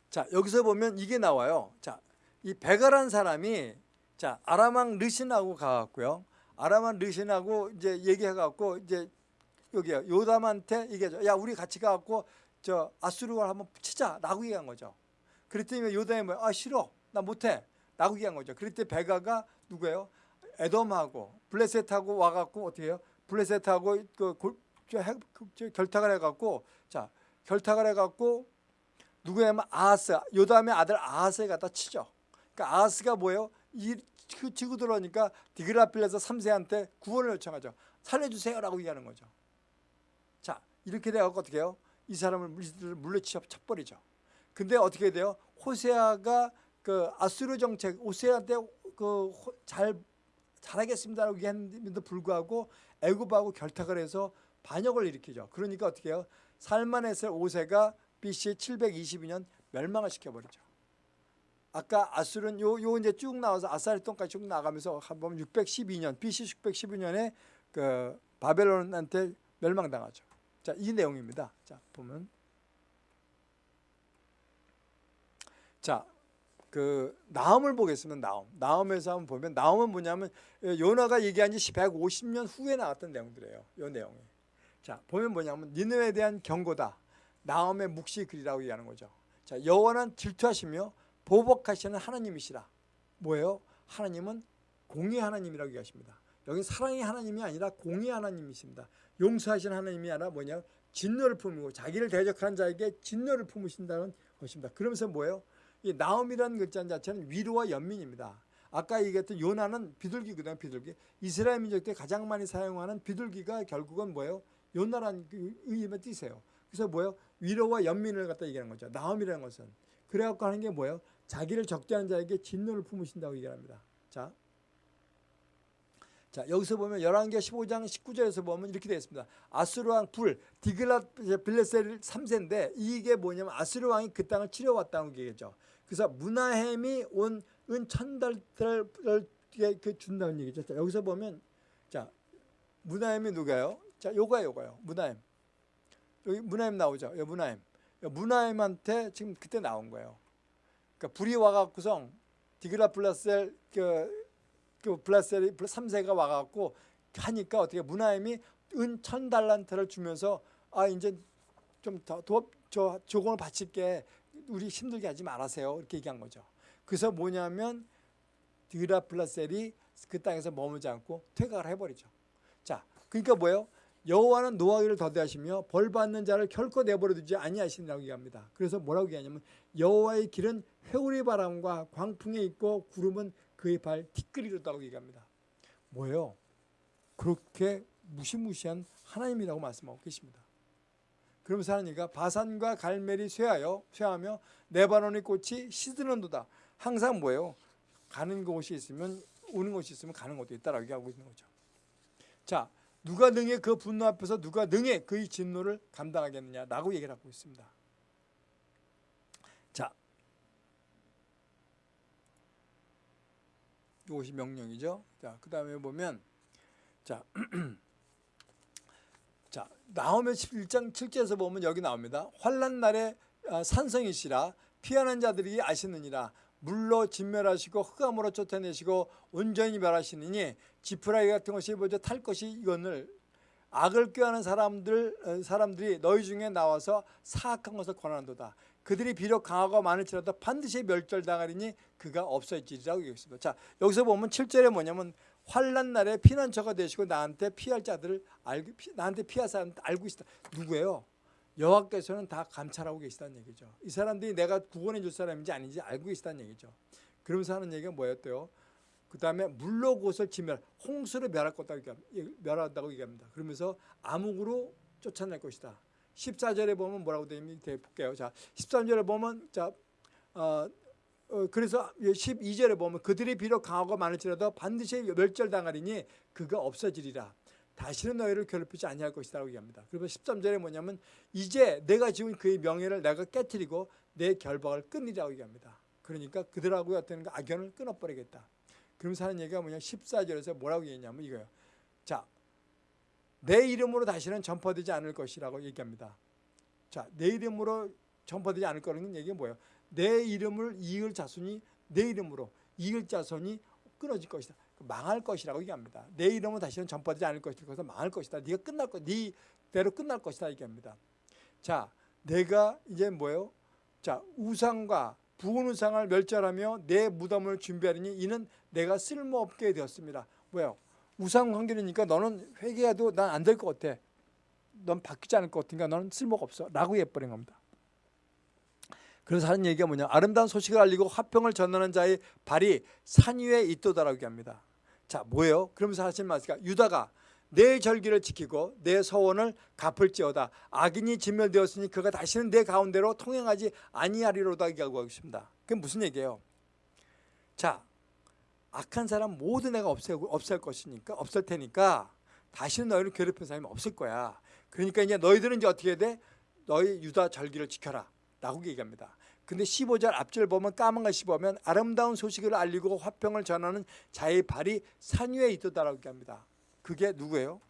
자, 여기서 보면 이게 나와요. 자, 이 베가란 사람이 자, 아람왕 르신하고 가갖고요. 아람왕 르신하고 이제 얘기해갖고 이제 여기요. 요담한테 얘기하죠. 야, 우리 같이 가갖고 저 아수르를 한번 치자라고 얘기한 거죠. 그랬더니 요담이 뭐야? 아 싫어, 나 못해. 라고 얘기한 거죠. 그랬더니 베가가 누구예요? 에돔하고 블레셋하고 와갖고 어떻게 해요? 블레셋하고 그 골, 저, 저, 결탁을 해갖고 자 결탁을 해갖고 누구냐면 아하스 요담의 아들 아하스에 갖다 치죠. 그러니까 아하스가 뭐예요? 이 치고 들어오니까 디그라필레서 3세한테 구원을 요청하죠. 살려주세요라고 얘기하는 거죠. 이렇게 돼갖고 어떻게 해요? 이 사람을 물- 물리쳐 쳐버리죠. 근데 어떻게 돼요? 호세아가 그 아수르 정책, 호세아한테 그 잘 잘하겠습니다라고 얘기했는데도 불구하고 애굽하고 결탁을 해서 반역을 일으키죠. 그러니까 어떻게 해요? 살만에서 오세가 BC 722년 멸망을 시켜버리죠. 아까 아술은 요, 요 이제 쭉 나와서 아사리돈까지 쭉 나가면서 한번 612년 BC 612년에 그 바벨론한테 멸망당하죠. 자, 이 내용입니다. 자, 보면 자, 그 나움을 보겠습니다. 나움. 나움에서 한번 보면 나움은 뭐냐면 요나가 얘기한 지 150년 후에 나왔던 내용들이에요. 요 내용이. 자, 보면 뭐냐면 니느웨에 대한 경고다. 나움의 묵시 글이라고 얘기하는 거죠. 자, 여호와는 질투하시며 보복하시는 하나님이시라. 뭐예요? 하나님은 공의 하나님이라고 얘기하십니다. 여기 사랑의 하나님이 아니라 공의 하나님이십니다. 용서하시는 하나님이 아니라 뭐냐? 진노를 품고 자기를 대적하는 자에게 진노를 품으신다는 것입니다. 그러면서 뭐예요? 이 나움이라는 글자 자체는 위로와 연민입니다. 아까 얘기했던 요나는 비둘기거든요. 비둘기. 이스라엘 민족 때 가장 많이 사용하는 비둘기가 결국은 뭐예요? 요나라는 그 의미만 띠세요. 그래서 뭐예요? 위로와 연민을 갖다 얘기하는 거죠. 나움이라는 것은. 그래갖고 하는 게 뭐예요? 자기를 적대하는 자에게 진노를 품으신다고 얘기합니다. 자, 자 여기서 보면 11개 15장 19절에서 보면 이렇게 되어 있습니다. 아수르 왕 불, 디글랏 빌레셀 3세인데 이게 뭐냐면 아수르 왕이 그 땅을 치려왔다는 얘기죠. 그래서 문하햄이 온 은 천달을 그 준다는 얘기죠. 자, 여기서 보면 자 문하햄이 누가요? 자 요거야 요거요. 문하햄. 여기 문하햄 나오죠. 여기 문하햄. 문하햄한테 지금 그때 나온 거예요. 그러니까 불이 와갖고서 디그라 플라셀 그, 그 플라셀이 3세가 와갖고 하니까 어떻게 문하임이 은 천 달란트를 주면서 아 이제 좀더저 조공을 바칠게 우리 힘들게 하지 말아세요 이렇게 얘기한 거죠. 그래서 뭐냐면 디그라 플라셀이 그 땅에서 머물지 않고 퇴각을 해버리죠. 자, 그러니까 뭐예요? 여호와는 노하기를 더디하시며 벌 받는 자를 결코 내버려 두지 아니하시니라고 얘기합니다. 그래서 뭐라고 얘기하냐면 여호와의 길은 회오리 바람과 광풍에 있고 구름은 그의 발 티끌이로다고 얘기합니다. 뭐예요? 그렇게 무시무시한 하나님이라고 말씀하고 계십니다. 그러면서 하나님과 바산과 갈멜이 쇠하여 쇠하며 네바논의 꽃이 시드는도다. 항상 뭐예요? 가는 곳이 있으면 오는 곳이 있으면 가는 곳도 있다라고 얘기하고 있는 거죠. 자, 누가 능해 그 분노 앞에서 누가 능해 그의 진노를 감당하겠느냐라고 얘기를 하고 있습니다. 자, 이것이 명령이죠. 자, 그 다음에 보면 자, 자 나오면 11장 7절에서 보면 여기 나옵니다. 환란 날에 아, 산성이시라 피하는 자들이 아시느니라 물로 진멸하시고 흑암으로 쫓아내시고 온전히 멸하시느니 지푸라기 같은 것이 먼저 탈 것이 이건을 악을 꾀하는 사람들 어, 사람들이 너희 중에 나와서 사악한 것을 권한도다. 그들이 비록 강하고 많을지라도 반드시 멸절당하리니 그가 없어지리라고 얘기했습니다. 자 여기서 보면 7절에 뭐냐면 환란 날에 피난처가 되시고 나한테 피할 자들을 알고 나한테 피할 사람 알고 있다. 누구예요? 여호와께서는 다 감찰하고 계시다는 얘기죠. 이 사람들이 내가 구원해 줄 사람인지 아닌지 알고 계시다는 얘기죠. 그러면서 하는 얘기가 뭐였대요? 그 다음에 물로 곳을 지멸, 홍수를 멸할 것다 멸한다고 얘기합니다. 그러면서 암흑으로 쫓아낼 것이다. 14절에 보면 뭐라고 되어 있는지 볼게요. 자, 13절에 보면 자, 어, 어, 그래서 12절에 보면 그들이 비록 강하고 많을지라도 반드시 멸절당하리니 그가 없어지리라. 다시는 너희를 괴롭히지 아니할 것이라고 얘기합니다. 그리고 13절에 뭐냐면 이제 내가 지은 그의 명예를 내가 깨뜨리고 내 결박을 끊으라고 얘기합니다. 그러니까 그들하고 어떤 악연을 끊어버리겠다. 그러면서 하는 얘기가 뭐냐 14절에서 뭐라고 얘기했냐면 이거예요. 자, 내 이름으로 다시는 전파되지 않을 것이라고 얘기합니다. 자, 내 이름으로 전파되지 않을 거라는 얘기가 뭐예요? 내 이름을 이을 자손이 내 이름으로 이을 자손이 끊어질 것이다. 망할 것이라고 얘기합니다. 내 이름은 다시는 전파되지 않을 것이다. 그래서 망할 것이다. 네가 끝날 것, 네 대로 끝날 것이다 얘기합니다. 자, 내가 이제 뭐예요? 자, 우상과 부은 우상을 멸절하며 내 무덤을 준비하리니 이는 내가 쓸모없게 되었습니다. 뭐예요? 우상 관계니까 너는 회개해도 난 안 될 것 같아. 넌 바뀌지 않을 것 같으니까 너는 쓸모가 없어. 라고 해버린 겁니다. 그래서 하는 얘기가 뭐냐 아름다운 소식을 알리고 화평을 전하는 자의 발이 산 위에 있도다라고 얘기합니다 자 뭐예요? 그러면서 하신 말씀이 유다가 내 절기를 지키고 내 서원을 갚을지어다 악인이 진멸되었으니 그가 다시는 내 가운데로 통행하지 아니하리로다 얘기하고 있습니다. 그게 무슨 얘기예요? 자, 악한 사람 모두 내가 없애고 없앨 것이니까 없앨 테니까 다시는 너희를 괴롭히는 사람이 없을 거야. 그러니까 이제 너희들은 이제 어떻게 돼? 너희 유다 절기를 지켜라. 라고 얘기합니다. 근데 15절 앞절 보면 까만 것이 보면 아름다운 소식을 알리고 화평을 전하는 자의 발이 산 위에 있도다라고 얘기합니다. 그게 누구예요?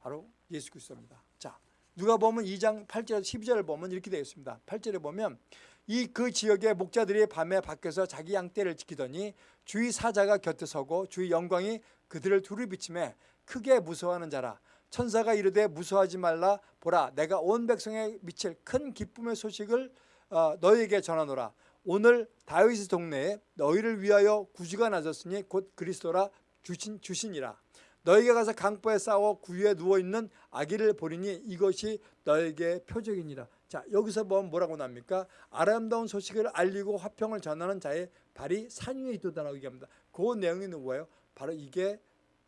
바로 예수 그리스도입니다. 자, 누가 보면 2장 8절 12절을 보면 이렇게 되어 있습니다. 8절에 보면 이 그 지역의 목자들이 밤에 밖에서 자기 양떼를 지키더니 주의 사자가 곁에 서고 주의 영광이 그들을 두루 비침에 크게 무서워하는 자라 천사가 이르되 무서워하지 말라 보라 내가 온 백성에 미칠 큰 기쁨의 소식을 어, 너희에게 전하노라 오늘 다윗의 동네에 너희를 위하여 구주가 나섰으니 곧 그리스도라 주신 주신이라 너희가 가서 강보에 싸워 구유에 누워 있는 아기를 보리니 이것이 너에게 표적이니라. 자 여기서 보면 뭐라고 납니까? 아름다운 소식을 알리고 화평을 전하는 자의 발이 산 위에 있도다라고 얘기합니다. 그 내용이 누구예요? 바로 이게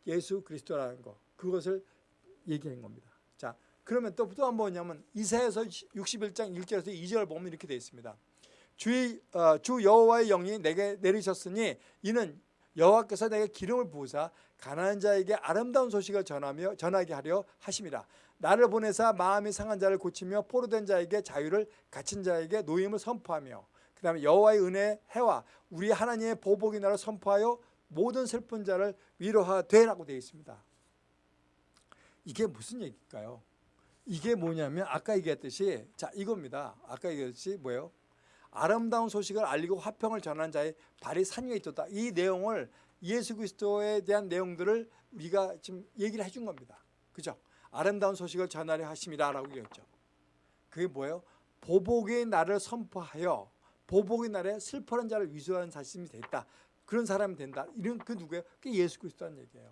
예수 그리스도라는 거. 그것을 얘기한 겁니다. 자 그러면 또 또한 뭐냐면 이사야서 61장 1절에서 2절 보면 이렇게 되어 있습니다. 주의 어, 주 여호와의 영이 내게 내리셨으니 이는 여호와께서 내게 기름을 부으사 가난한 자에게 아름다운 소식을 전하며 전하게 하려 하심이라 나를 보내사 마음이 상한 자를 고치며 포로된 자에게 자유를 갇힌 자에게 노임을 선포하며 그 다음에 여호와의 은혜 해와 우리 하나님의 보복이 나를 선포하여 모든 슬픈 자를 위로하되라고 되어 있습니다 이게 무슨 얘기일까요? 이게 뭐냐면 아까 얘기했듯이 자 이겁니다 아까 얘기했듯이 뭐예요? 아름다운 소식을 알리고 화평을 전하는 자의 발이 산 위에 있었다. 이 내용을 예수 그리스도에 대한 내용들을 우리가 지금 얘기를 해준 겁니다. 그죠? 아름다운 소식을 전하려 하심이다라고 얘기했죠. 그게 뭐예요? 보복의 날을 선포하여 보복의 날에 슬퍼하는 자를 위로하는 사심이 됐다. 그런 사람이 된다. 이런 그 누구예요? 그게 예수 그리스도라는 얘기예요.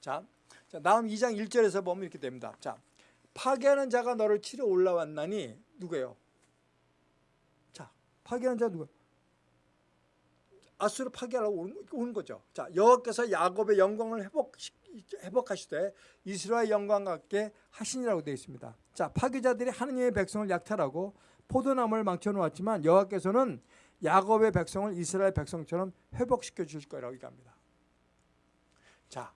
자, 자 다음 2장 1절에서 보면 이렇게 됩니다. 자, 파괴하는 자가 너를 치러 올라왔나니 누구예요? 파괴하는 자가 누가? 아수를 파괴하려고 오는 거죠. 자, 여호와께서 야곱의 영광을 회복 회복하시되 이스라엘 영광과 같게 하시니라고 되어 있습니다. 자, 파괴자들이 하느님의 백성을 약탈하고 포도나무를 망쳐 놓았지만 여호와께서는 야곱의 백성을 이스라엘 백성처럼 회복시켜 주실 거라고 얘기합니다. 자,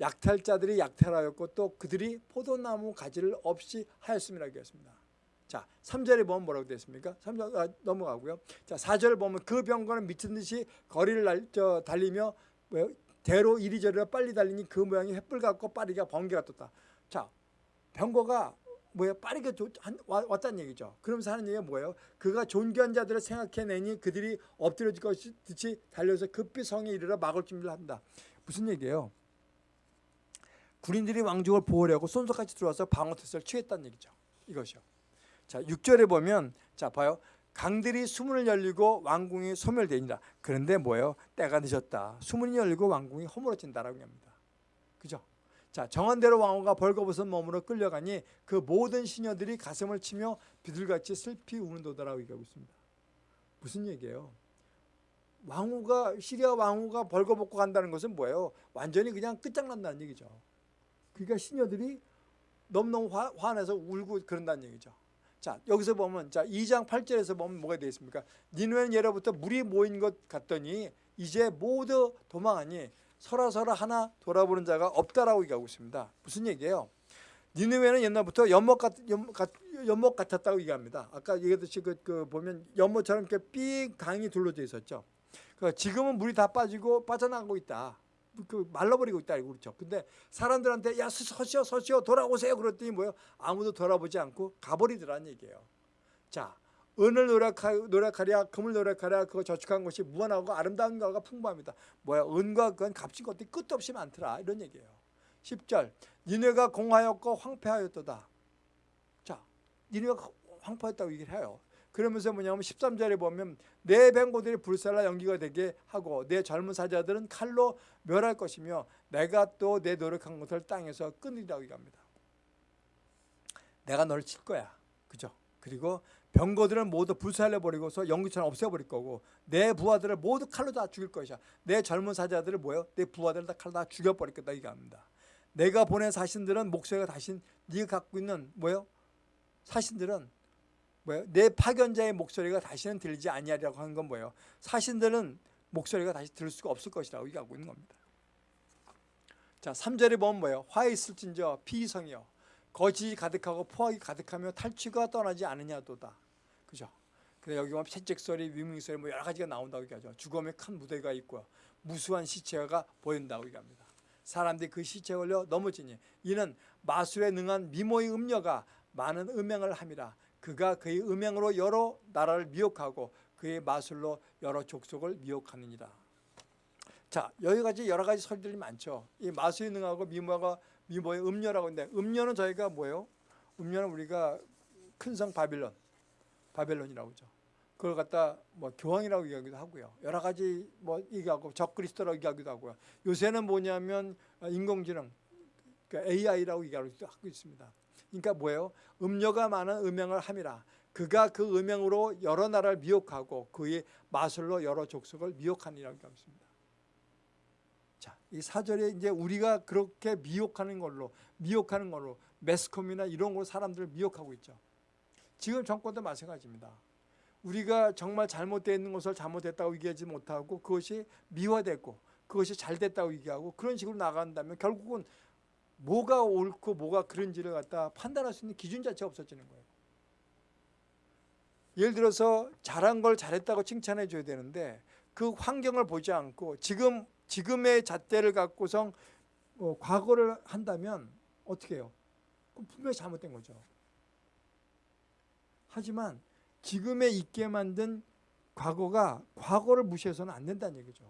약탈자들이 약탈하였고 또 그들이 포도나무 가지를 없이 하였음이라고 얘기했습니다. 자, 3절에 보면 뭐라고 되어 있습니까? 3절 아, 넘어가고요. 자, 4절 보면 그 병거는 미친 듯이 거리를 날, 저, 달리며 뭐, 대로 이리저리로 빨리 달리니 그 모양이 횃불 같고 빠르게 번개가 떴다. 자, 병거가 뭐야 빠르게 조, 한, 왔다는 얘기죠. 그러면서 하는 얘기가 뭐예요? 그가 존귀한 자들을 생각해내니 그들이 엎드려질 것이 듯이 달려서 급히 성에 이르러 막을 준비를 한다. 무슨 얘기예요? 군인들이 왕족을 보호하려고 손석같이 들어와서 방어 태세를 취했다는 얘기죠. 이것이요. 자, 6절에 보면 자, 봐요. 강들이 수문을 열리고 왕궁이 소멸되니라. 그런데 뭐예요? 때가 늦었다. 수문이 열리고 왕궁이 허물어진다라고 합니다. 그죠? 자, 정한 대로 왕후가 벌거벗은 몸으로 끌려가니 그 모든 시녀들이 가슴을 치며 비둘같이 슬피 우는도다라고 얘기하고 있습니다. 무슨 얘기예요? 왕후가 시리아 왕후가 벌거벗고 간다는 것은 뭐예요? 완전히 그냥 끝장난다는 얘기죠. 그러니까 시녀들이 너무너무 화, 화내서 울고 그런다는 얘기죠. 자 여기서 보면 자 2장 8절에서 보면 뭐가 되어 있습니까? 니누에는 예로부터 물이 모인 것 같더니 이제 모두 도망하니 서라서라 하나 돌아보는 자가 없다라고 얘기하고 있습니다. 무슨 얘기예요? 니누에는 옛날부터 연못, 같, 연못, 같, 연못 같았다고 얘기합니다. 아까 얘기했듯이 그, 그 보면 연못처럼 이렇게 삥 강이 둘러져 있었죠. 그 지금은 물이 다 빠지고 빠져나가고 있다. 그 말라버리고 있다 그렇죠. 근데 사람들한테 야 서시오 서시오 돌아오세요 그랬더니 뭐요 아무도 돌아보지 않고 가버리더라는 얘기예요. 자 은을 노력하, 노력하랴 금을 노력하랴 그거 저축한 것이 무한하고 아름다운 거가 풍부합니다. 뭐야 은과 그건 값진 것들이 끝도 없이 많더라 이런 얘기예요. 10절 니네가 공하였고 황폐하였도다. 자 니네가 황폐했다고 얘기를 해요. 그러면서 뭐냐면 13절에 보면 내 뱅고들이 불살라 연기가 되게 하고 내 젊은 사자들은 칼로 멸할 것이며 내가 또 내 노력한 것을 땅에서 끊으리라고 얘기합니다. 내가 너를 칠 거야. 그죠? 그리고 병거들은 모두 불살려버리고서 연기처럼 없애버릴 거고 내 부하들을 모두 칼로 다 죽일 것이야. 내 젊은 사자들을 뭐요? 내 부하들을 다 칼로 다 죽여버릴 거다 얘기합니다. 내가 보낸 사신들은 목소리가 다신 네가 갖고 있는 뭐요? 사신들은 뭐예요? 내 파견자의 목소리가 다시는 들리지 아니하리라고 하는 건 뭐예요? 사신들은 목소리가 다시 들을 수가 없을 것이라고 얘기하고 있는 겁니다. 자, 3절에 보면 뭐예요? 화 있을진저 피성이요. 거짓이 가득하고 포악이 가득하며 탈취가 떠나지 않으냐도다. 그죠? 그래 여기 보면 채찍 소리, 위밍 소리 뭐 여러 가지가 나온다고 얘기하죠. 죽음의 큰 무대가 있고요. 무수한 시체가 보인다고 얘기합니다. 사람들이 그 시체에 걸려 넘어지니 이는 마술에 능한 미모의 음녀가 많은 음행을 함이라. 그가 그의 음행으로 여러 나라를 미혹하고 그의 마술로 여러 족속을 미혹하느니라. 자 여기까지 여러 가지 설들이 많죠. 이 마술이 능하고 미모가 미모의 음녀라고 하는데 음녀는 저희가 뭐예요? 음녀는 우리가 큰 성 바빌론, 바벨론이라고 하죠. 그걸 갖다 뭐 교황이라고 얘기하기도 하고요. 여러 가지 뭐 얘기하고 적그리스도라고 얘기하기도 하고요. 요새는 뭐냐면 인공지능, 그러니까 AI라고 얘기하기도 하고 있습니다. 그러니까 뭐예요? 음녀가 많은 음행을 함이라. 그가 그 음행으로 여러 나라를 미혹하고 그의 마술로 여러 족속을 미혹하니라고 하습니다 자, 이 사절에 이제 우리가 그렇게 미혹하는 걸로 미혹하는 걸로 매스컴이나 이런 걸로 사람들을 미혹하고 있죠. 지금 정권도 마찬가지입니다. 우리가 정말 잘못되어 있는 것을 잘못됐다고 얘기하지 못하고 그것이 미화됐고 그것이 잘 됐다고 얘기하고 그런 식으로 나간다면 결국은 뭐가 옳고 뭐가 그런지를 갖다 판단할 수 있는 기준 자체가 없어지는 거예요. 예를 들어서 잘한 걸 잘했다고 칭찬해 줘야 되는데 그 환경을 보지 않고 지금 지금의 잣대를 갖고서 어, 과거를 한다면 어떻게 해요? 그럼 분명히 잘못된 거죠. 하지만 지금에 있게 만든 과거가 과거를 무시해서는 안 된다는 얘기죠.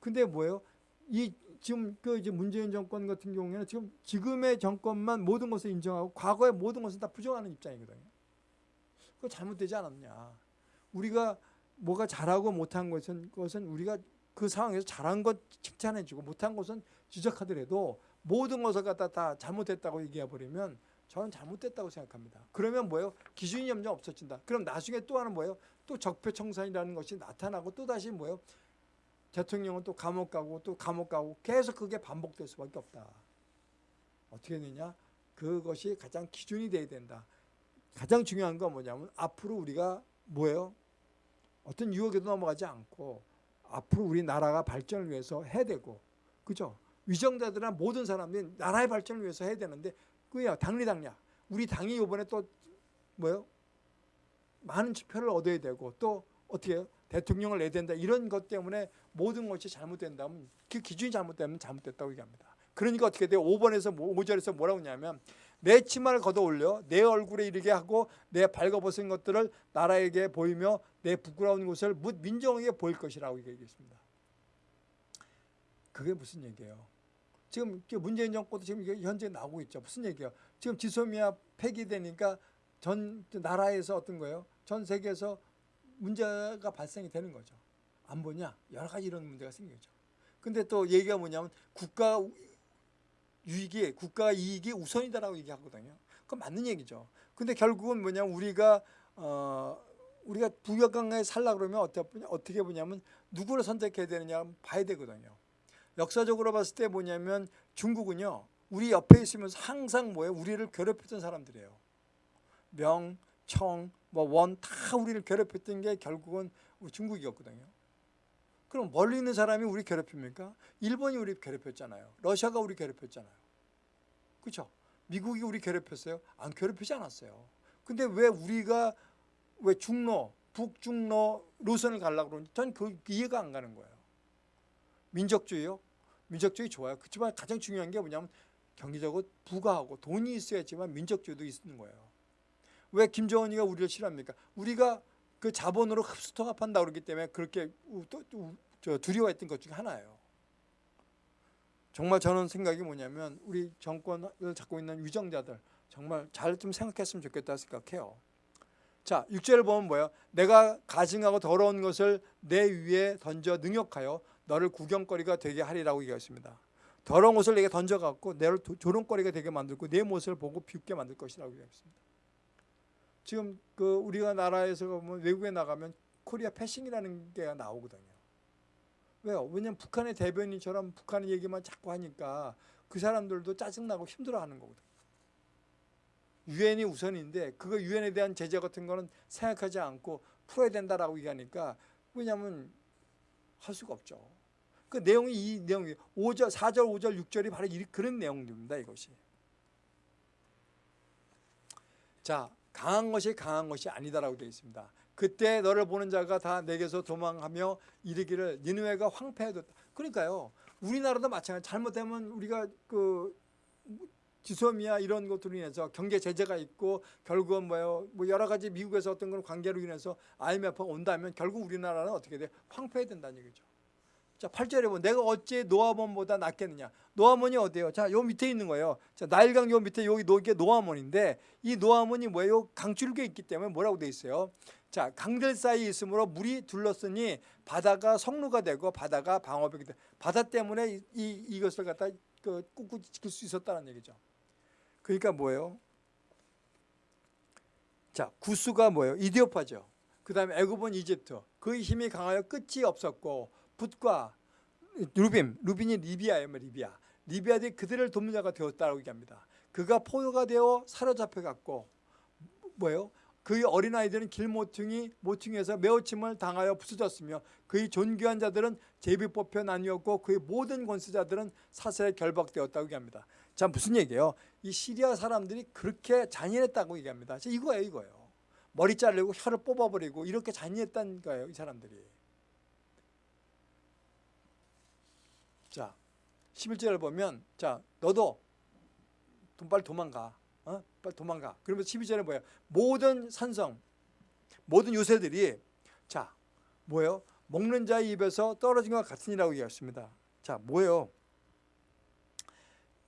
근데 뭐예요? 이 지금 그 이제 문재인 정권 같은 경우에는 지금 지금의 정권만 모든 것을 인정하고 과거의 모든 것을 다 부정하는 입장이거든요. 그거 잘못되지 않았냐? 우리가 뭐가 잘하고 못한 것은 것은 우리가 그 상황에서 잘한 것 칭찬해주고 못한 것은 지적하더라도 모든 것을 갖다 다 잘못했다고 얘기해 버리면 저는 잘못됐다고 생각합니다. 그러면 뭐예요? 기준이 점점 없어진다. 그럼 나중에 또 하는 뭐예요? 또 적폐청산이라는 것이 나타나고 또 다시 뭐예요? 대통령은 또 감옥 가고 또 감옥 가고 계속 그게 반복될 수밖에 없다. 어떻게 되냐? 그것이 가장 기준이 돼야 된다. 가장 중요한 건 뭐냐면 앞으로 우리가 뭐예요? 어떤 유혹에도 넘어가지 않고 앞으로 우리 나라가 발전을 위해서 해야 되고 그죠? 위정자들이나 모든 사람들이 나라의 발전을 위해서 해야 되는데 그야 당리당냐 우리 당이 이번에 또 뭐요? 많은 지표를 얻어야 되고 또 어떻게 해요? 대통령을 내야 된다 이런 것 때문에 모든 것이 잘못된다면 그 기준이 잘못되면 잘못됐다고 얘기합니다. 그러니까 어떻게 돼요? 5번에서 5절에서 뭐라고 하냐면 내 치마를 걷어 올려 내 얼굴에 이르게 하고 내 발가벗은 것들을 나라에게 보이며 내 부끄러운 것을 묻 민정에게 보일 것이라고 얘기했습니다. 그게 무슨 얘기예요? 지금 문재인 정권도 지금 현재 나오고 있죠. 무슨 얘기예요? 지금 지소미아 폐기되니까 전 나라에서 어떤 거예요? 전 세계에서 문제가 발생이 되는 거죠. 안 보냐? 여러 가지 이런 문제가 생기죠. 근데 또 얘기가 뭐냐면 국가 유익이 국가 이익이 우선이다라고 얘기하거든요. 그건 맞는 얘기죠. 근데 결국은 뭐냐면 우리가 어 우리가 부역강에 살라 그러면 어떻게 보냐면 누구를 선택해야 되느냐 봐야 되거든요. 역사적으로 봤을 때 뭐냐면 중국은요. 우리 옆에 있으면서 항상 뭐예요? 우리를 괴롭혔던 사람들이에요. 명, 청, 뭐 원 다 우리를 괴롭혔던 게 결국은 중국이었거든요. 그럼 멀리 있는 사람이 우리 괴롭힙니까? 일본이 우리 괴롭혔잖아요. 러시아가 우리 괴롭혔잖아요. 그렇죠? 미국이 우리 괴롭혔어요? 안 괴롭히지 않았어요. 근데 왜 우리가 왜 중로, 북중로 노선을 가려고 그러는지 전그 이해가 안 가는 거예요. 민족주의요? 민족주의 좋아요. 그렇지만 가장 중요한 게 뭐냐면 경제적으로 부가하고 돈이 있어야지만 민족주의도 있는 거예요. 왜 김정은이가 우리를 싫어합니까? 우리가 그 자본으로 흡수 통합한다 그러기 때문에 그렇게 두려워했던 것 중에 하나예요. 정말 저는 생각이 뭐냐면 우리 정권을 잡고 있는 위정자들 정말 잘 좀 생각했으면 좋겠다 생각해요. 자, 6절을 보면 뭐예요? 내가 가증하고 더러운 것을 내 위에 던져 능욕하여 너를 구경거리가 되게 하리라고 얘기했습니다. 더러운 것을 내게 던져갖고 너를 조롱거리가 되게 만들고 내 모습을 보고 비웃게 만들 것이라고 얘기했습니다. 지금 그 우리가 나라에서 보면 외국에 나가면 코리아 패싱이라는 게 나오거든요. 왜요? 왜냐면 북한의 대변인처럼 북한의 얘기만 자꾸 하니까 그 사람들도 짜증나고 힘들어하는 거거든. 유엔이 우선인데 그거 유엔에 대한 제재 같은 거는 생각하지 않고 풀어야 된다라고 얘기하니까 왜냐하면 할 수가 없죠. 그 내용이 이 내용이 5절, 4절, 5절, 6절이 바로 이, 그런 내용입니다. 이것이. 자, 강한 것이 강한 것이 아니다라고 되어 있습니다. 그때 너를 보는 자가 다 내게서 도망하며 이르기를 니느웨가 황폐해졌다. 그러니까요. 우리나라도 마찬가지. 잘못되면 우리가 그 지소미아 이런 것들로 인해서 경제 제재가 있고 결국은 뭐요 뭐 여러 가지 미국에서 어떤 그런 관계로 인해서 IMF가 온다면 결국 우리나라는 어떻게 돼 황폐해야 된다는 얘기죠. 자 8절에 보면 내가 어찌 노아몬보다 낫겠느냐 노아몬이 어디예요? 자 요 밑에 있는 거예요. 자 나일강 요 밑에 여기 노게 노아몬인데 이 노아몬이 뭐예요? 강줄기에 있기 때문에 뭐라고 돼 있어요? 자 강들 사이에 있으므로 물이 둘렀으니 바다가 성루가 되고 바다가 방어벽이 돼. 바다 때문에 이, 이 이것을 갖다 그 꿋꿋이 지킬 수 있었다는 얘기죠. 그러니까 뭐예요? 자, 구스가 뭐예요? 이디오파죠. 그 다음에 애굽은 이집트. 그의 힘이 강하여 끝이 없었고 붓과 루빔, 루빈이 리비아예요, 뭐 리비아. 리비아들이 그들을 돕는 자가 되었다고 얘기합니다. 그가 포효가 되어 사로잡혀 갔고 뭐예요? 그의 어린아이들은 길모퉁이 모퉁이에서 매어침을 당하여 부서졌으며 그의 존귀한 자들은 제비 뽑혀 나뉘었고 그의 모든 권세자들은 사슬에 결박되었다고 얘기합니다. 자 무슨 얘기예요? 이 시리아 사람들이 그렇게 잔인했다고 얘기합니다. 자, 이거예요 이거예요. 머리 자르고 혀를 뽑아버리고 이렇게 잔인했다는 거예요 이 사람들이. 자 11절을 보면 자 너도 돈 빨리 도망가. 어? 빨리 도망가. 그러면 12절에 뭐예요? 모든 산성, 모든 요새들이 자 뭐예요? 먹는 자의 입에서 떨어진 것 같으니라고 얘기했습니다. 자 뭐예요?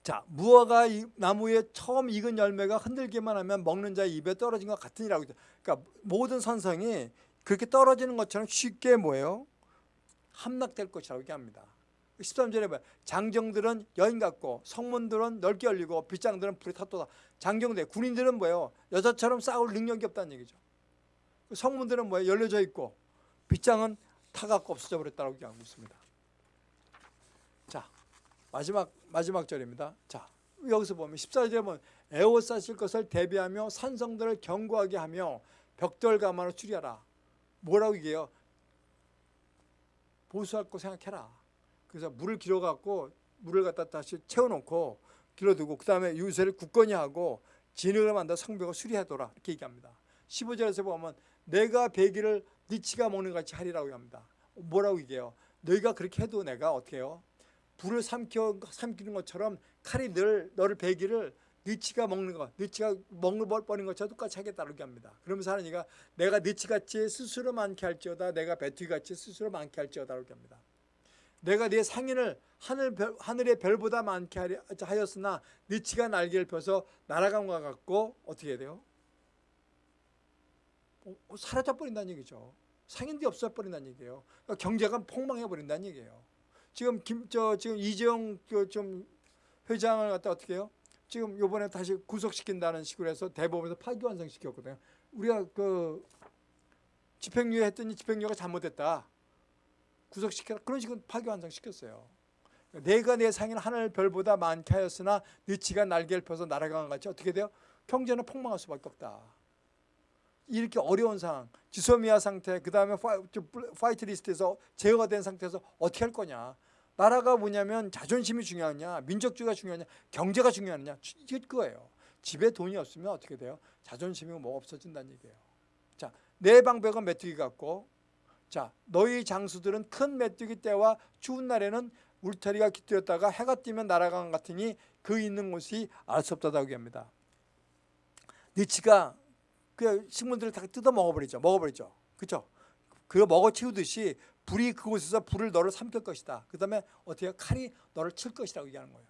자 무화과 나무에 처음 익은 열매가 흔들기만 하면 먹는 자의 입에 떨어진 것 같으니라고 그러니까 모든 선성이 그렇게 떨어지는 것처럼 쉽게 뭐예요? 함락될 것이라고 얘기합니다. 13절에 봐요. 장정들은 여인 같고 성문들은 넓게 열리고 빗장들은 불에 탔도다. 장정대 군인들은 뭐예요? 여자처럼 싸울 능력이 없다는 얘기죠. 성문들은 뭐예요? 열려져 있고 빗장은 타갖고 없어져 버렸다고 얘기하고 있습니다. 자 마지막 마지막 절입니다. 자 여기서 보면 14절에 보면 에워싸실 것을 대비하며 산성들을 견고하게 하며 벽돌 가마로 추리하라. 뭐라고 얘기해요? 보수할 거 생각해라. 그래서 물을 길어갖고 물을 갖다 다시 채워놓고 길어두고 그 다음에 유세를 굳건히 하고 진흙을 만들어 성벽을 수리하더라 이렇게 얘기합니다. 15절에서 보면 내가 배기를 니치가 먹는 같이 하리라고 합니다. 뭐라고 얘기해요? 너희가 그렇게 해도 내가 어떻게 해요? 불을 삼켜, 삼키는 것처럼 칼이 늘 너를 배기를 니치가 먹는 것, 니치가 먹는 버리는 것처럼 똑같이 하겠다고 합니다. 그러면서 하나님가 내가 니치같이 스스로 많게 할지어다 내가 배투기같이 스스로 많게 할지어다 이렇게 합니다. 내가 네 상인을 하늘 별, 하늘의 별보다 많게 하였으나 니치가 날개를 펴서 날아간 것 같고 어떻게 해야 돼요? 어, 어, 사라져 버린다는 얘기죠. 상인들이 없어 버린다는 얘기예요. 그러니까 경제가 폭망해 버린다는 얘기예요. 지금 김 저 지금 이재용 좀 회장을 갖다 어떻게 해요? 지금 요번에 다시 구속시킨다는 식으로 해서 대법원에서 파기환송시켰거든요. 우리가 그 집행유예 했더니 집행유예가 잘못됐다. 구속시켜라. 그런 식으로 파기환송시켰어요. 네가 네 상인 하늘 별보다 많게 하였으나 느치가 날개를 펴서 날아감 같이 어떻게 돼요? 경제는 폭망할 수밖에 없다. 이렇게 어려운 상황, 지소미아 상태, 그 다음에 화이트 리스트에서 제외가 된 상태에서 어떻게 할 거냐. 나라가 뭐냐면 자존심이 중요하냐, 민족주의가 중요하냐, 경제가 중요하냐, 이게 그거예요. 집에 돈이 없으면 어떻게 돼요? 자존심이 뭐 없어진다는 얘기예요. 자, 내 방백은 메뚜기 같고 자, 너희 장수들은 큰 메뚜기 때와 추운 날에는 울타리가 깃들었다가 해가 뜨면 날아간 같으니 그 있는 곳이 알 수 없다고 합니다. 니치가 그 식물들을 다 뜯어 먹어버리죠. 먹어버리죠. 그렇죠? 그거 먹어 치우듯이 불이 그곳에서 불을 너를 삼킬 것이다. 그 다음에 어떻게 칼이 너를 칠 것이라고 얘기하는 거예요.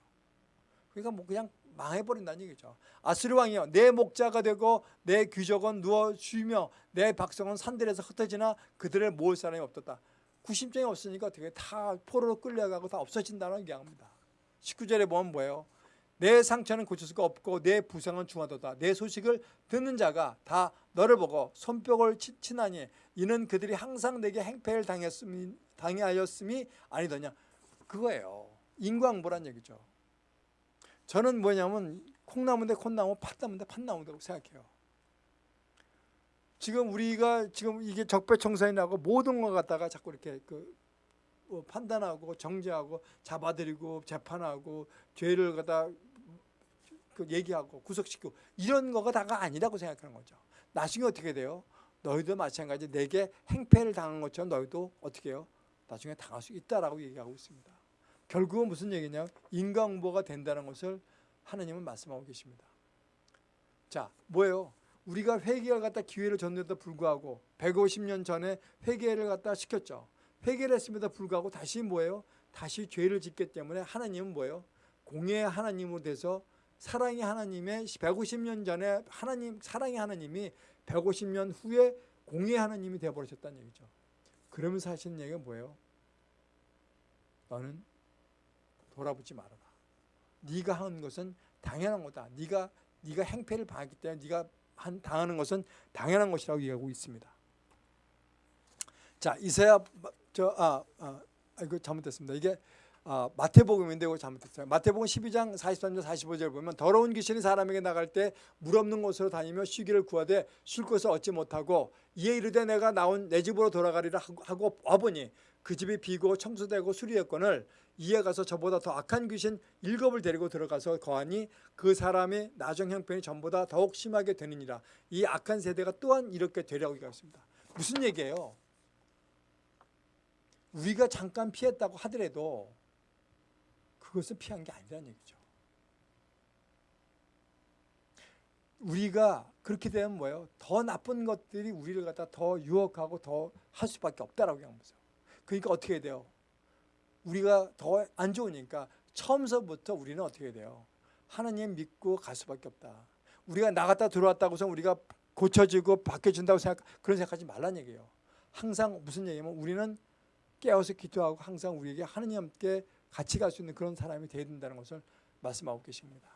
그러니까 뭐 그냥 망해버린다는 얘기죠. 아스르 왕이여 내 목자가 되고 내 귀족은 누워 쉬며 내 박성은 산들에서 흩어지나 그들을 모을 사람이 없었다. 구심점이 없으니까 어떻게 다 포로로 끌려가고 다 없어진다는 얘기합니다. 19절에 보면 뭐예요? 내 상처는 고칠 수가 없고 내 부상은 중하도다. 내 소식을 듣는 자가 다 너를 보고 손뼉을 치나니 이는 그들이 항상 내게 행패를 당했음이, 당하였음이 아니더냐. 그거예요. 인광보란 얘기죠. 저는 뭐냐면 콩나무인데 콩나무, 팥나무인데 팥나무라고 생각해요. 지금 우리가 지금 이게 적폐청산이라고 모든 것 갖다가 자꾸 이렇게 그 어, 판단하고 정죄하고 잡아들이고 재판하고 죄를 갖다 그 얘기하고 구속시키고 이런 거가 다가 아니라고 생각하는 거죠. 나중에 어떻게 돼요? 너희도 마찬가지 내게 행패를 당한 것처럼 너희도 어떻게 해요? 나중에 당할 수 있다라고 얘기하고 있습니다. 결국은 무슨 얘기냐? 인간응보가 된다는 것을 하나님은 말씀하고 계십니다. 자, 뭐예요? 우리가 회개를 갖다 기회를 줬는데도 불구하고 150년 전에 회개를 갖다 시켰죠. 회개를 했음에도 불구하고 다시 뭐예요? 다시 죄를 짓기 때문에 하나님은 뭐예요? 공의의 하나님으로 돼서 사랑의 하나님의 150년 전에 하나님 사랑의 하나님이 150년 후에 공의의 하나님이 되어 버리셨다는 얘기죠. 그러면서 하시는 얘기가 뭐예요? 너는 돌아보지 말아라. 네가 한 것은 당연한 거다. 네가 네가 행패를 당했기 때문에 네가 한 당하는 것은 당연한 것이라고 얘기하고 있습니다. 자 이사야 저아 아, 아, 이거 잘못됐습니다. 이게 아, 마태복음인데 이거 잘못됐어요. 마태복음 12장 43절 45절 보면 더러운 귀신이 사람에게 나갈 때 물 없는 곳으로 다니며 쉬기를 구하되 쉴 것을 얻지 못하고 이에 이르되 내가 나온 내 집으로 돌아가리라 하고- 하고 와보니 그 집이 비고 청소되고 수리했거늘 이에 가서 저보다 더 악한 귀신 일곱을 데리고 들어가서 거하니 그 사람의 나중 형편이 전보다 더욱 심하게 되느니라 이 악한 세대가 또한 이렇게 되려고 얘기했습니다. 무슨 얘기예요? 우리가 잠깐 피했다고 하더라도 그것을 피한 게 아니라는 얘기죠. 우리가 그렇게 되면 뭐예요? 더 나쁜 것들이 우리를 갖다 더 유혹하고 더 할 수밖에 없다라고 거죠. 그러니까 어떻게 돼요? 우리가 더 안 좋으니까 처음서부터 우리는 어떻게 돼요? 하나님 믿고 갈 수밖에 없다. 우리가 나갔다 들어왔다고 해서 우리가 고쳐지고 바뀌어진다고 생각 그런 생각하지 말란 얘기예요. 항상 무슨 얘기냐면 우리는 깨어서 기도하고 항상 우리에게 하나님 함께 같이 갈 수 있는 그런 사람이 되어야 된다는 것을 말씀하고 계십니다.